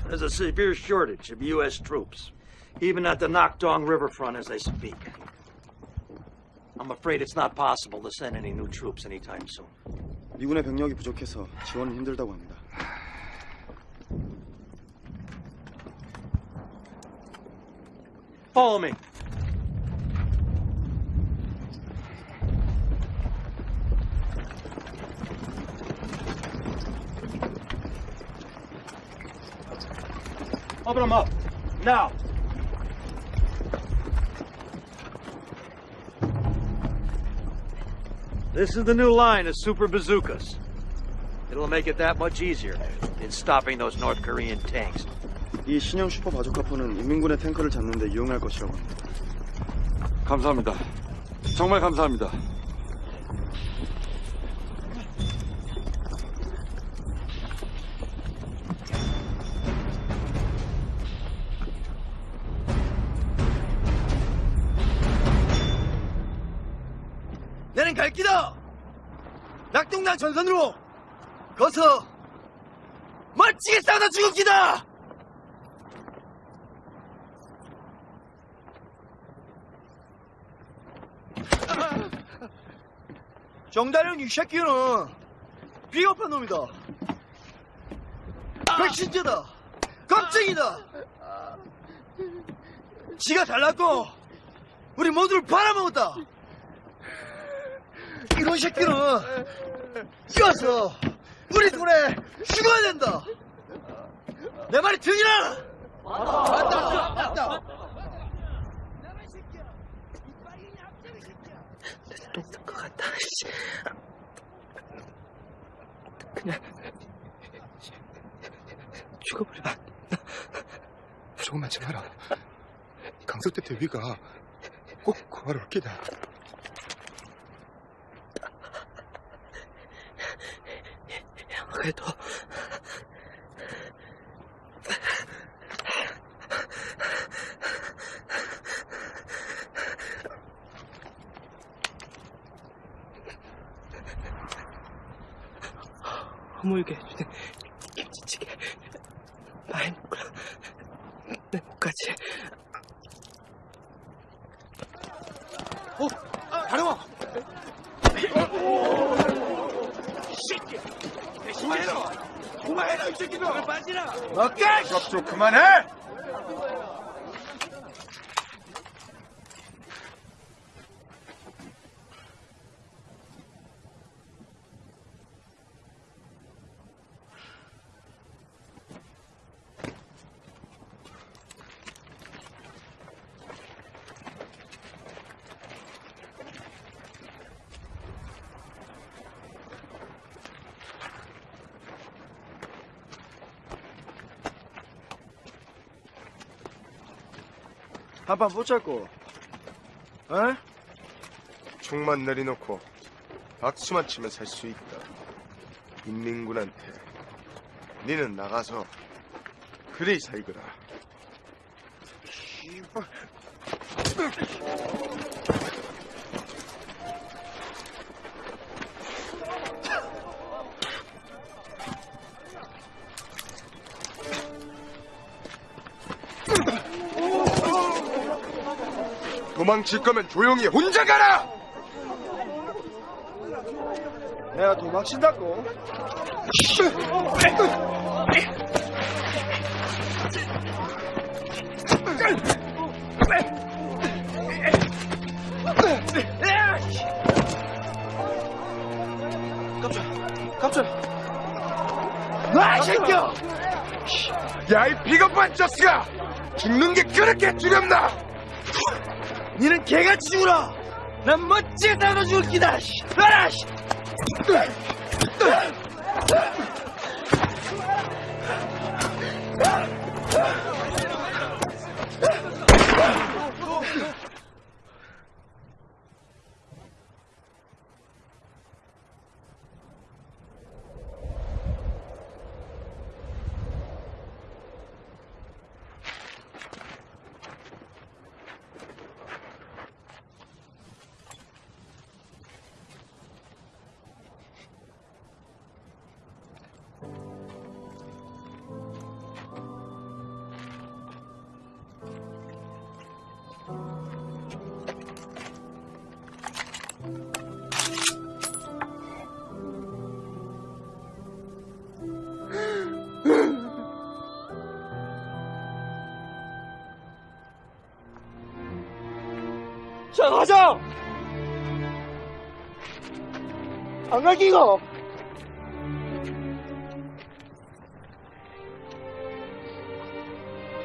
There's a severe shortage of U.S. troops, even at the Nakdong riverfront as they speak. I'm afraid it's not possible to send any new troops anytime soon.
미군의 병력이 부족해서 지원은 힘들다고 합니다.
Follow me.
Open them up. Now.
This is the new line of super bazookas.
It'll make it that much easier in stopping those North Korean tanks.
이 신형 슈퍼 바주카포는 인민군의 탱커를 잡는 데 유용할 것이라고 합니다.
감사합니다. 정말 감사합니다.
지게 싸우다 죽을 기다! 정다령 이 새끼는 비겁한 놈이다. 백신자다. 겁쟁이다. 지가 잘났고 우리 모두를 팔아먹었다. 이런 새끼는 뛰어서 우리 손에 죽어야 된다. 내 말이 들리나? 맞다. 맞다.
됐을 것 같다. 씨. 그냥 죽어버려.
조금만 참아라. 강석대 대위가 꼭 구하러 올 기다.
그래도 허물게 해주는 김치찌개 많이 먹으라 내 목까지
어, 다령아.
그만해라! 그만해라, 이 새끼들!
빠지라. 오케이.
좀 그만해!
한판 붙잡고. 어?
총만 내려놓고 박수만 치면 살 수 있다. 인민군한테 니는 나가서 그리 살거라. 도망칠 거면 조용히 혼자 가라!
내가 도망친다고. 깜짝, 깜짝. 놔, 이 새끼야!
야, 이 비겁한 저스가! 죽는 게 그렇게 두렵나!
니는 개같이 죽어라! 난 멋지게 싸워 죽을 기다! 씨. 놔라! 씨. 자, 이거!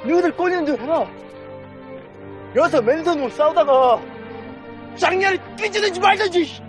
너희들 꼬리는 줄 해라! 여기서 맨손으로 싸우다가 장렬히 삐지든지 말든지!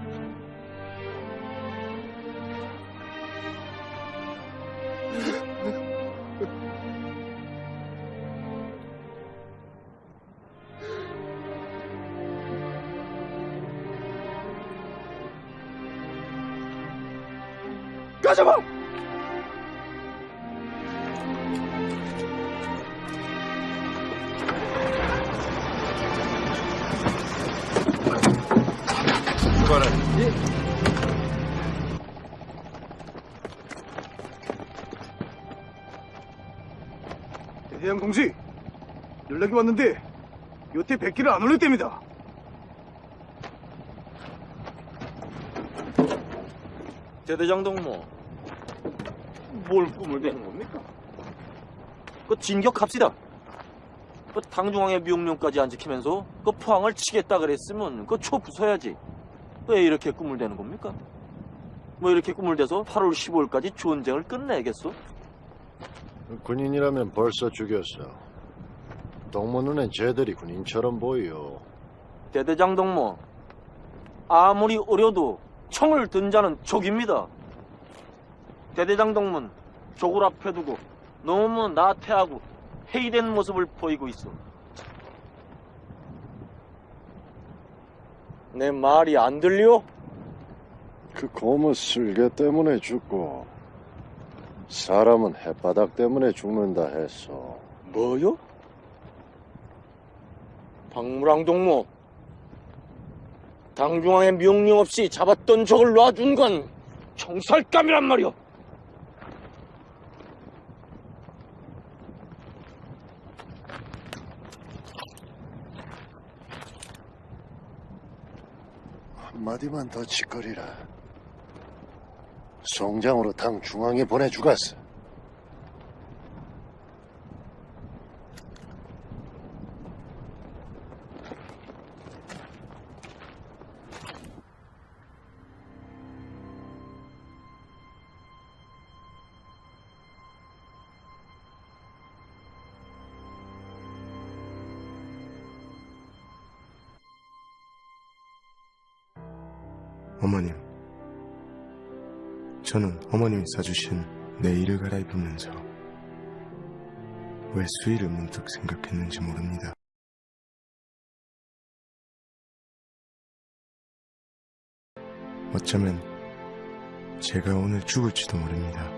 출발해.
대대장 동지, 연락이 왔는데 여태 백기를 안 올렸답니다.
대대장 동무, 뭘 꿈을 대는 겁니까? 그 진격합시다. 그 당중앙의 명령까지 안 지키면서 그 포항을 치겠다 그랬으면 그 초 부숴야지. 왜 이렇게 꿈을 대는 겁니까? 뭐 이렇게 꿈을 대서 8월 15일까지 전쟁을 끝내겠어?
군인이라면 벌써 죽였어. 동무 눈엔 쟤들이 군인처럼 보여.
대대장 동무, 아무리 어려도 총을 든 자는 족입니다. 대대장 동문 족을 앞에 두고 너무 나태하고 회의된 모습을 보이고 있어. 내 말이 안 들려?
그 고무 쓸개 때문에 죽고 사람은 햇바닥 때문에 죽는다 했어.
뭐요? 박무랑 동무, 당중앙의 명령 없이 잡았던 적을 놔준 건 총살감이란 말이오.
한마디만 더 짓거리라. 송장으로 당 중앙에 보내주갔어.
저는 어머님이 사주신 내일을 갈아입으면서 왜 수위를 문득 생각했는지 모릅니다. 어쩌면 제가 오늘 죽을지도 모릅니다.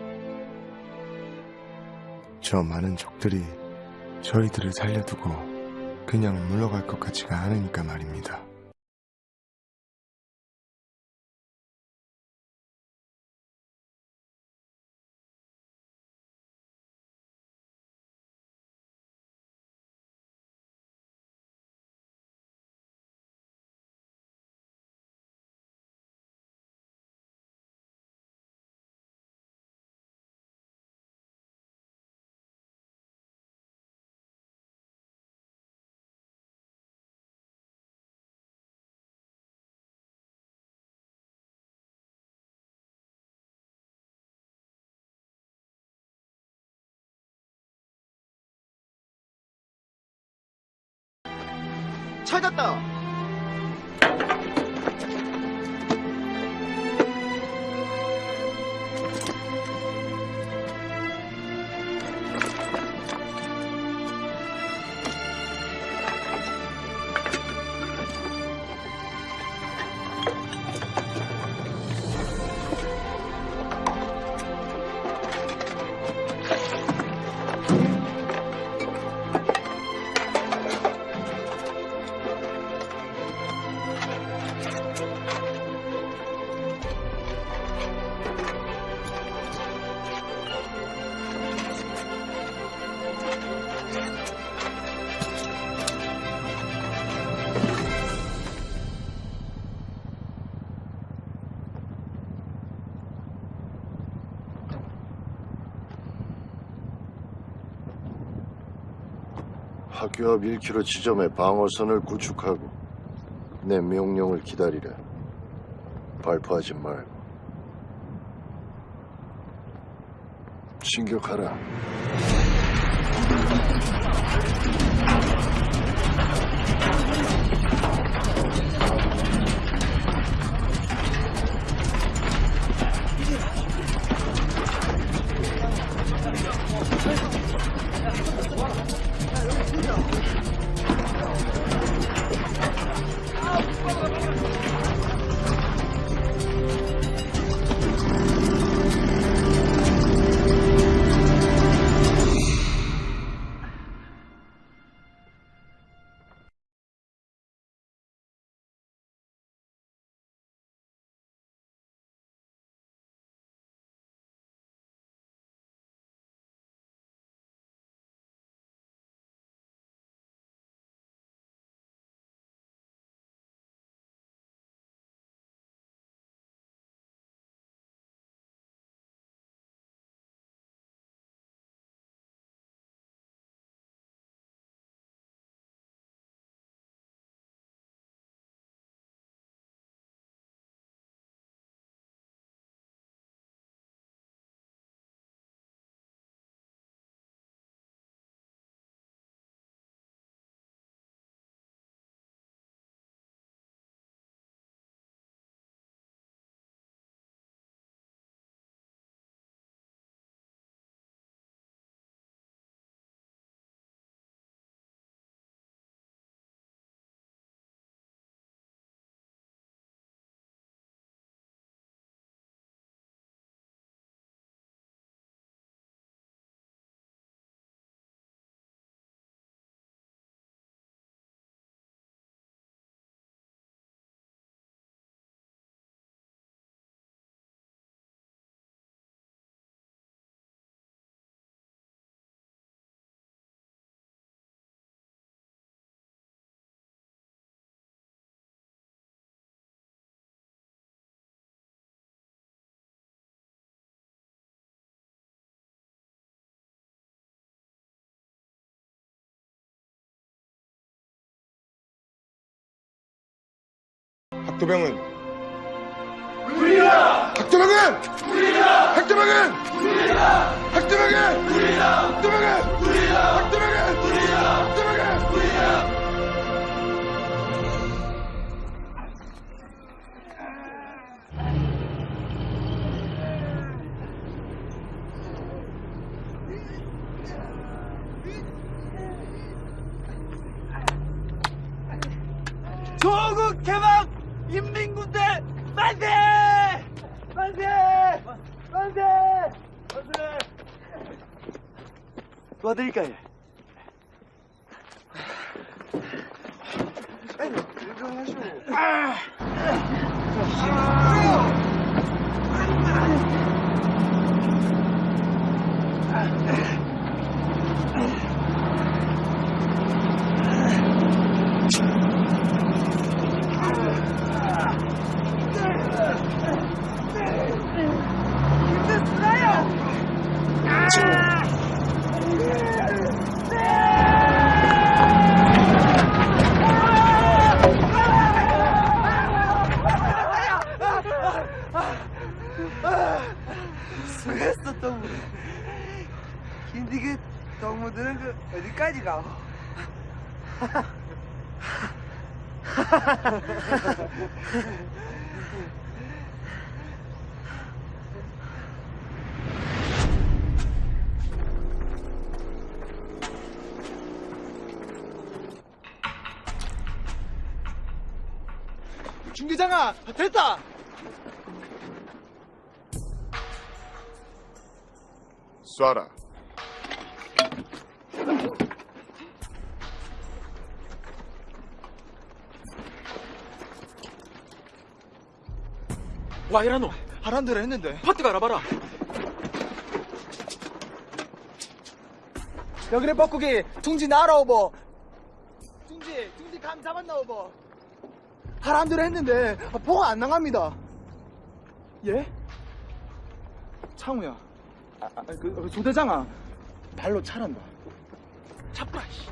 저 많은 적들이 저희들을 살려두고 그냥 물러갈 것 같지가 않으니까 말입니다.
찾았다!
학 교합 1km 지점에 방어선을 구축하고 내 명령을 기다리라. 발포하지 말고. 진격하라.
학도병은
우리다!
학도병은
우리다!
학도병은
우리다!
학도병은
우리다!
학도병은
우리다!
학도병은
우리다!
학도병은
우리다!
조국 인민군대 만세! 만세! 만세! 만세! 도와드릴까요? 아니, 이거 하시오. 수고했어 동무 근데 그 동무들은 그 어디까지 가? 중대장아 됐다!
쏴라
와 이라노. 하란 대로 했는데. 파트 가 알아봐라. 여기를 뻐꾸기 둥지 날아오버. 둥지 둥지 감 잡았나 오버. 하란 대로 했는데 아, 보가 안 나갑니다. 예? 창우야. 아, 아, 그, 그 조대장아. 발로 차란다. 차뿌라 씨.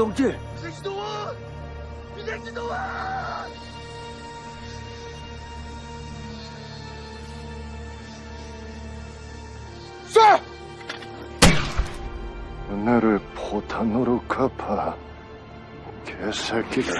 동지!
비색시도원! 비색시도원!
쏴! 나를 포탄으로 갚아 개새끼들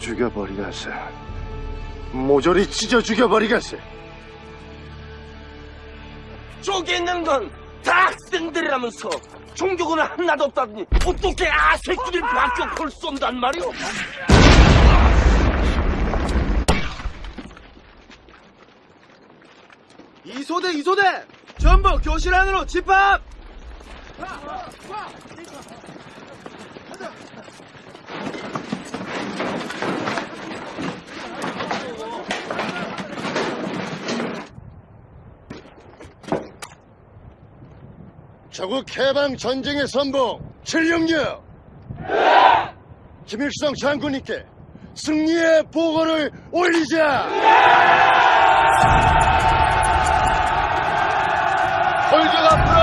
죽여버리겠어. 모조리 찢어 죽여버리겠어.
쪽에 있는 건 다 학생들이라면서 종교는 하나도 없다더니 어떻게 아새끼들 박격포를 쏜단 말이오?
이소대 이소대! 전부 교실 안으로 집합
조국 해방 전쟁의 선봉 766 김일성 장군님께
승리의 보고를 올리자! 골격 앞으로!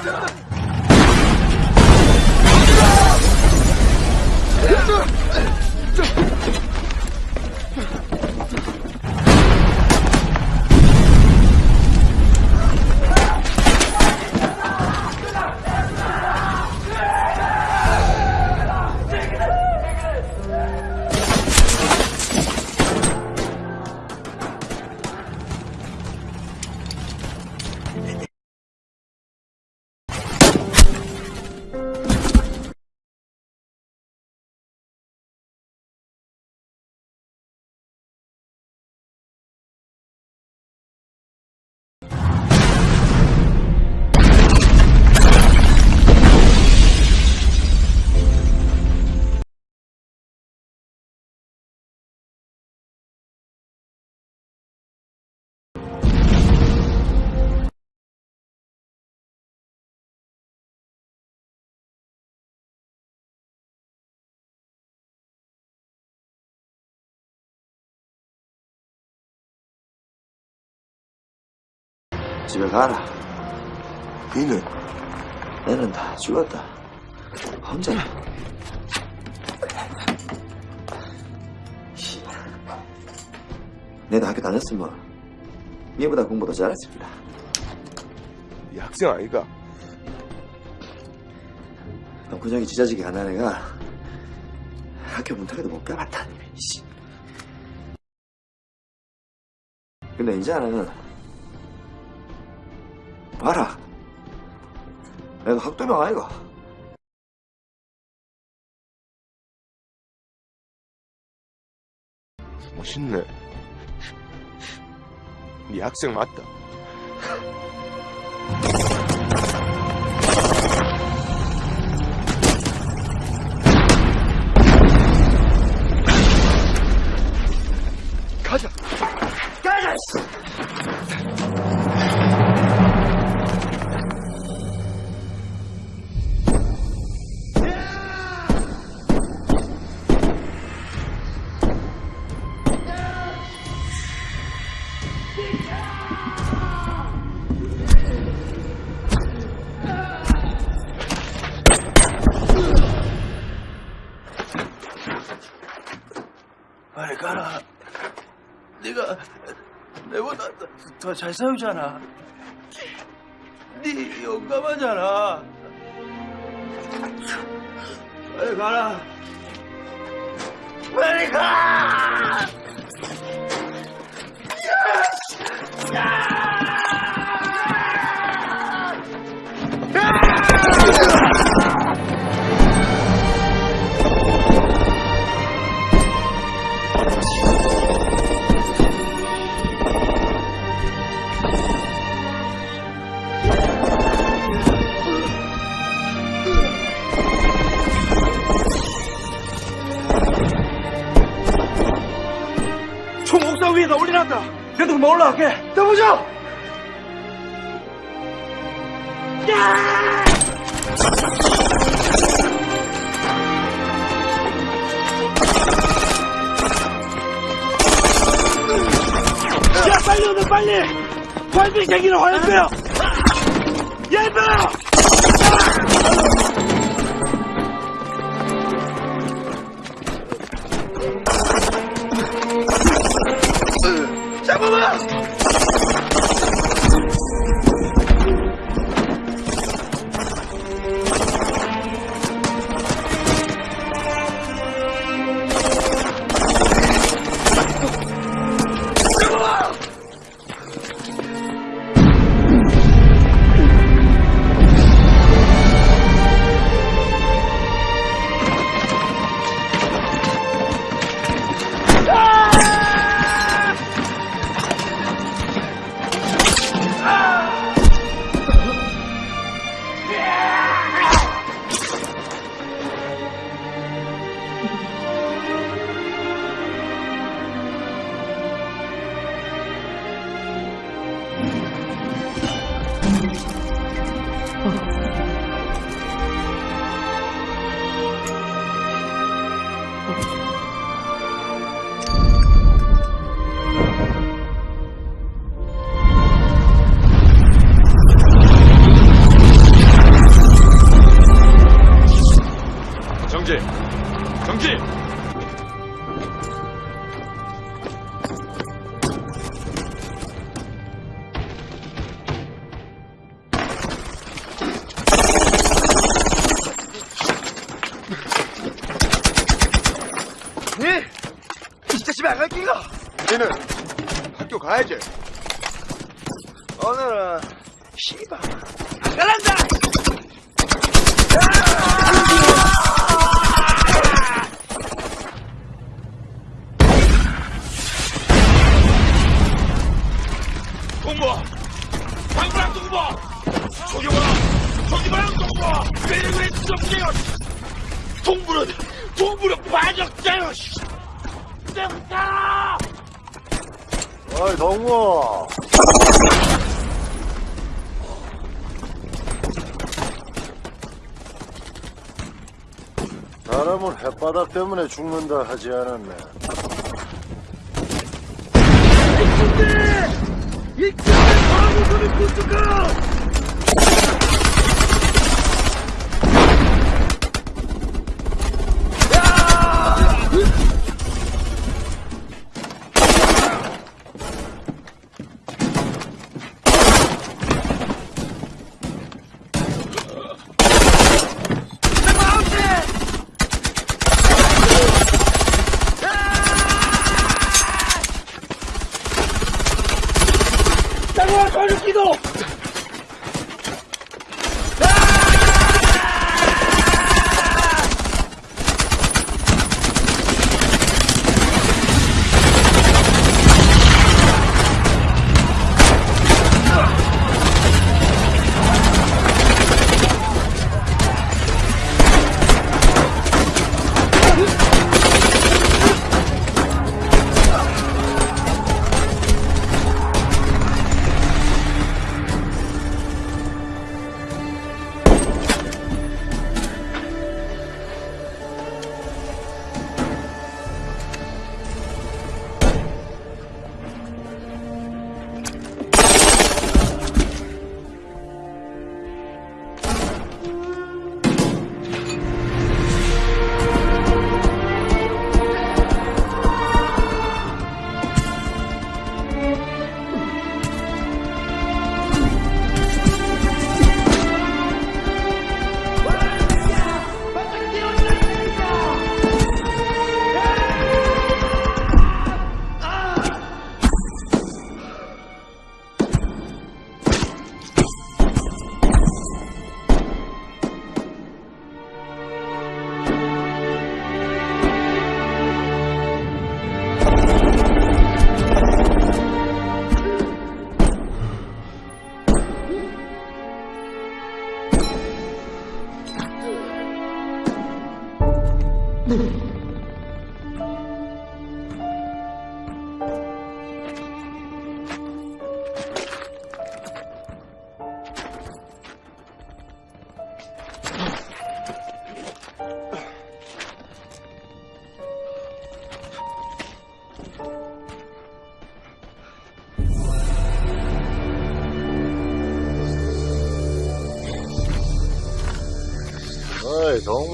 What?
집에 가라. 니는? 내는 다 죽었다. 씨발. 내도 학교 다녔으면 니보다 공부도 잘했습니다.
이 학생 아이가?
덩크정이 지자지게 가난 애가 학교 문턱에도 못 가봤다니. 씨. 근데 이제는 봐라. 내가 학도명 아이가.
멋있네. 네 학생 맞다.
가자 가자
잘 싸우잖아. 네 용감하잖아. 빨리 가라. 빨리 가! 총옥 상 위에다 올려놨다. 내도 그만 올라갈게. 떠보자. 야 빨리 오늘 빨리. 활비 생기는 화염병. 예병. 잡
죽는다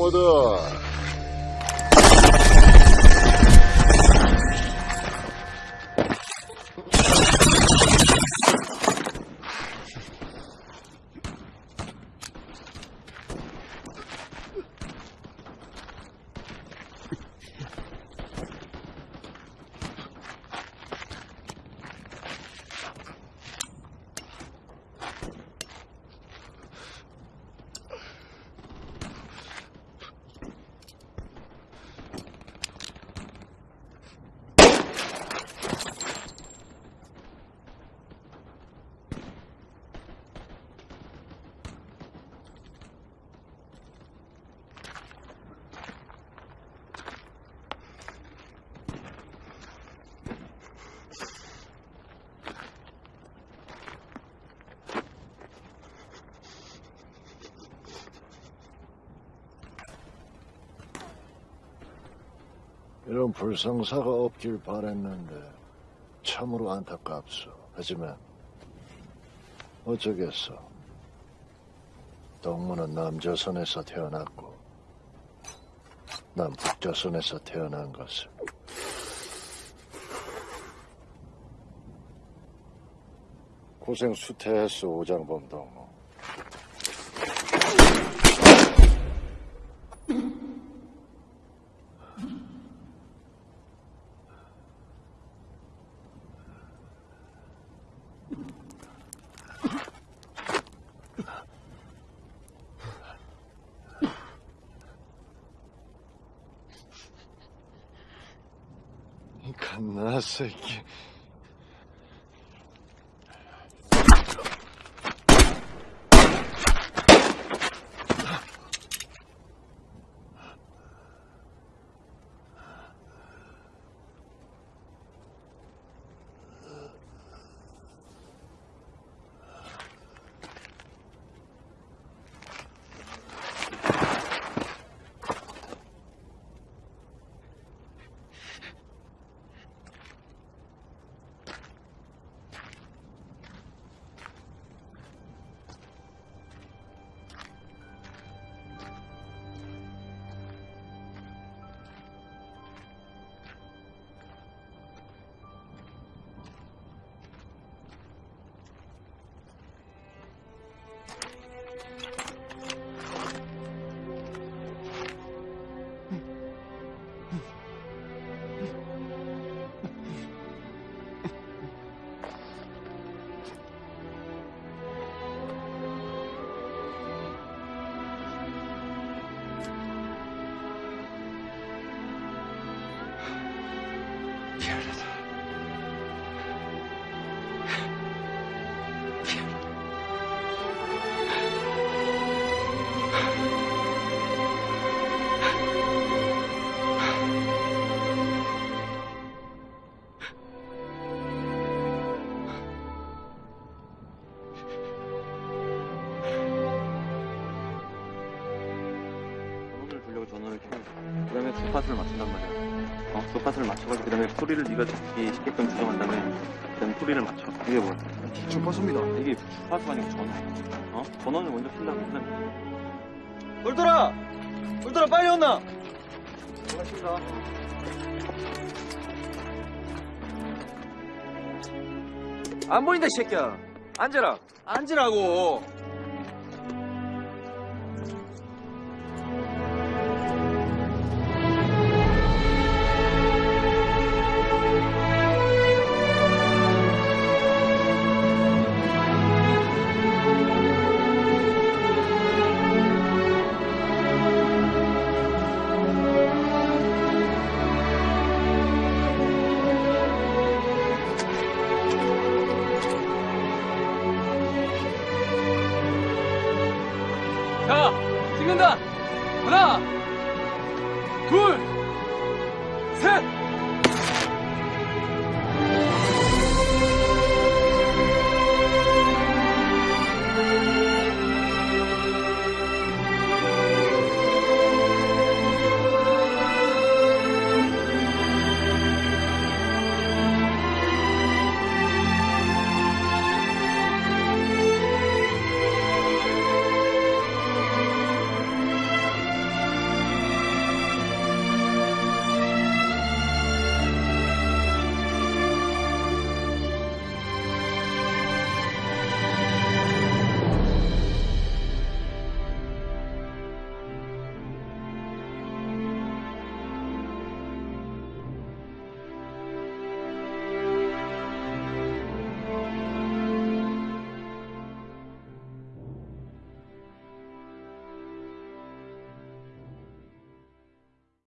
어이, 불상사가 없길 바랬는데 참으로 안타깝소. 하지만 어쩌겠어. 동무는 남조선에서 태어났고 난 북조선에서 태어난 것을 고생 수태했어 오장범 동무
어? 주파수를 맞춰가지고 그 다음에 소리를 네가 듣기 쉽게끔 조정한 다음에 그 다음에 소리를 맞춰 이게 뭐야?
주파수입니다
이게 주파수가 아니고 전원 어? 전원을 먼저 킨다고 그 다음에
울돌아! 울돌아 빨리 온나!
고맙습니다
안 보인다 이 새끼야 앉아라
앉으라고!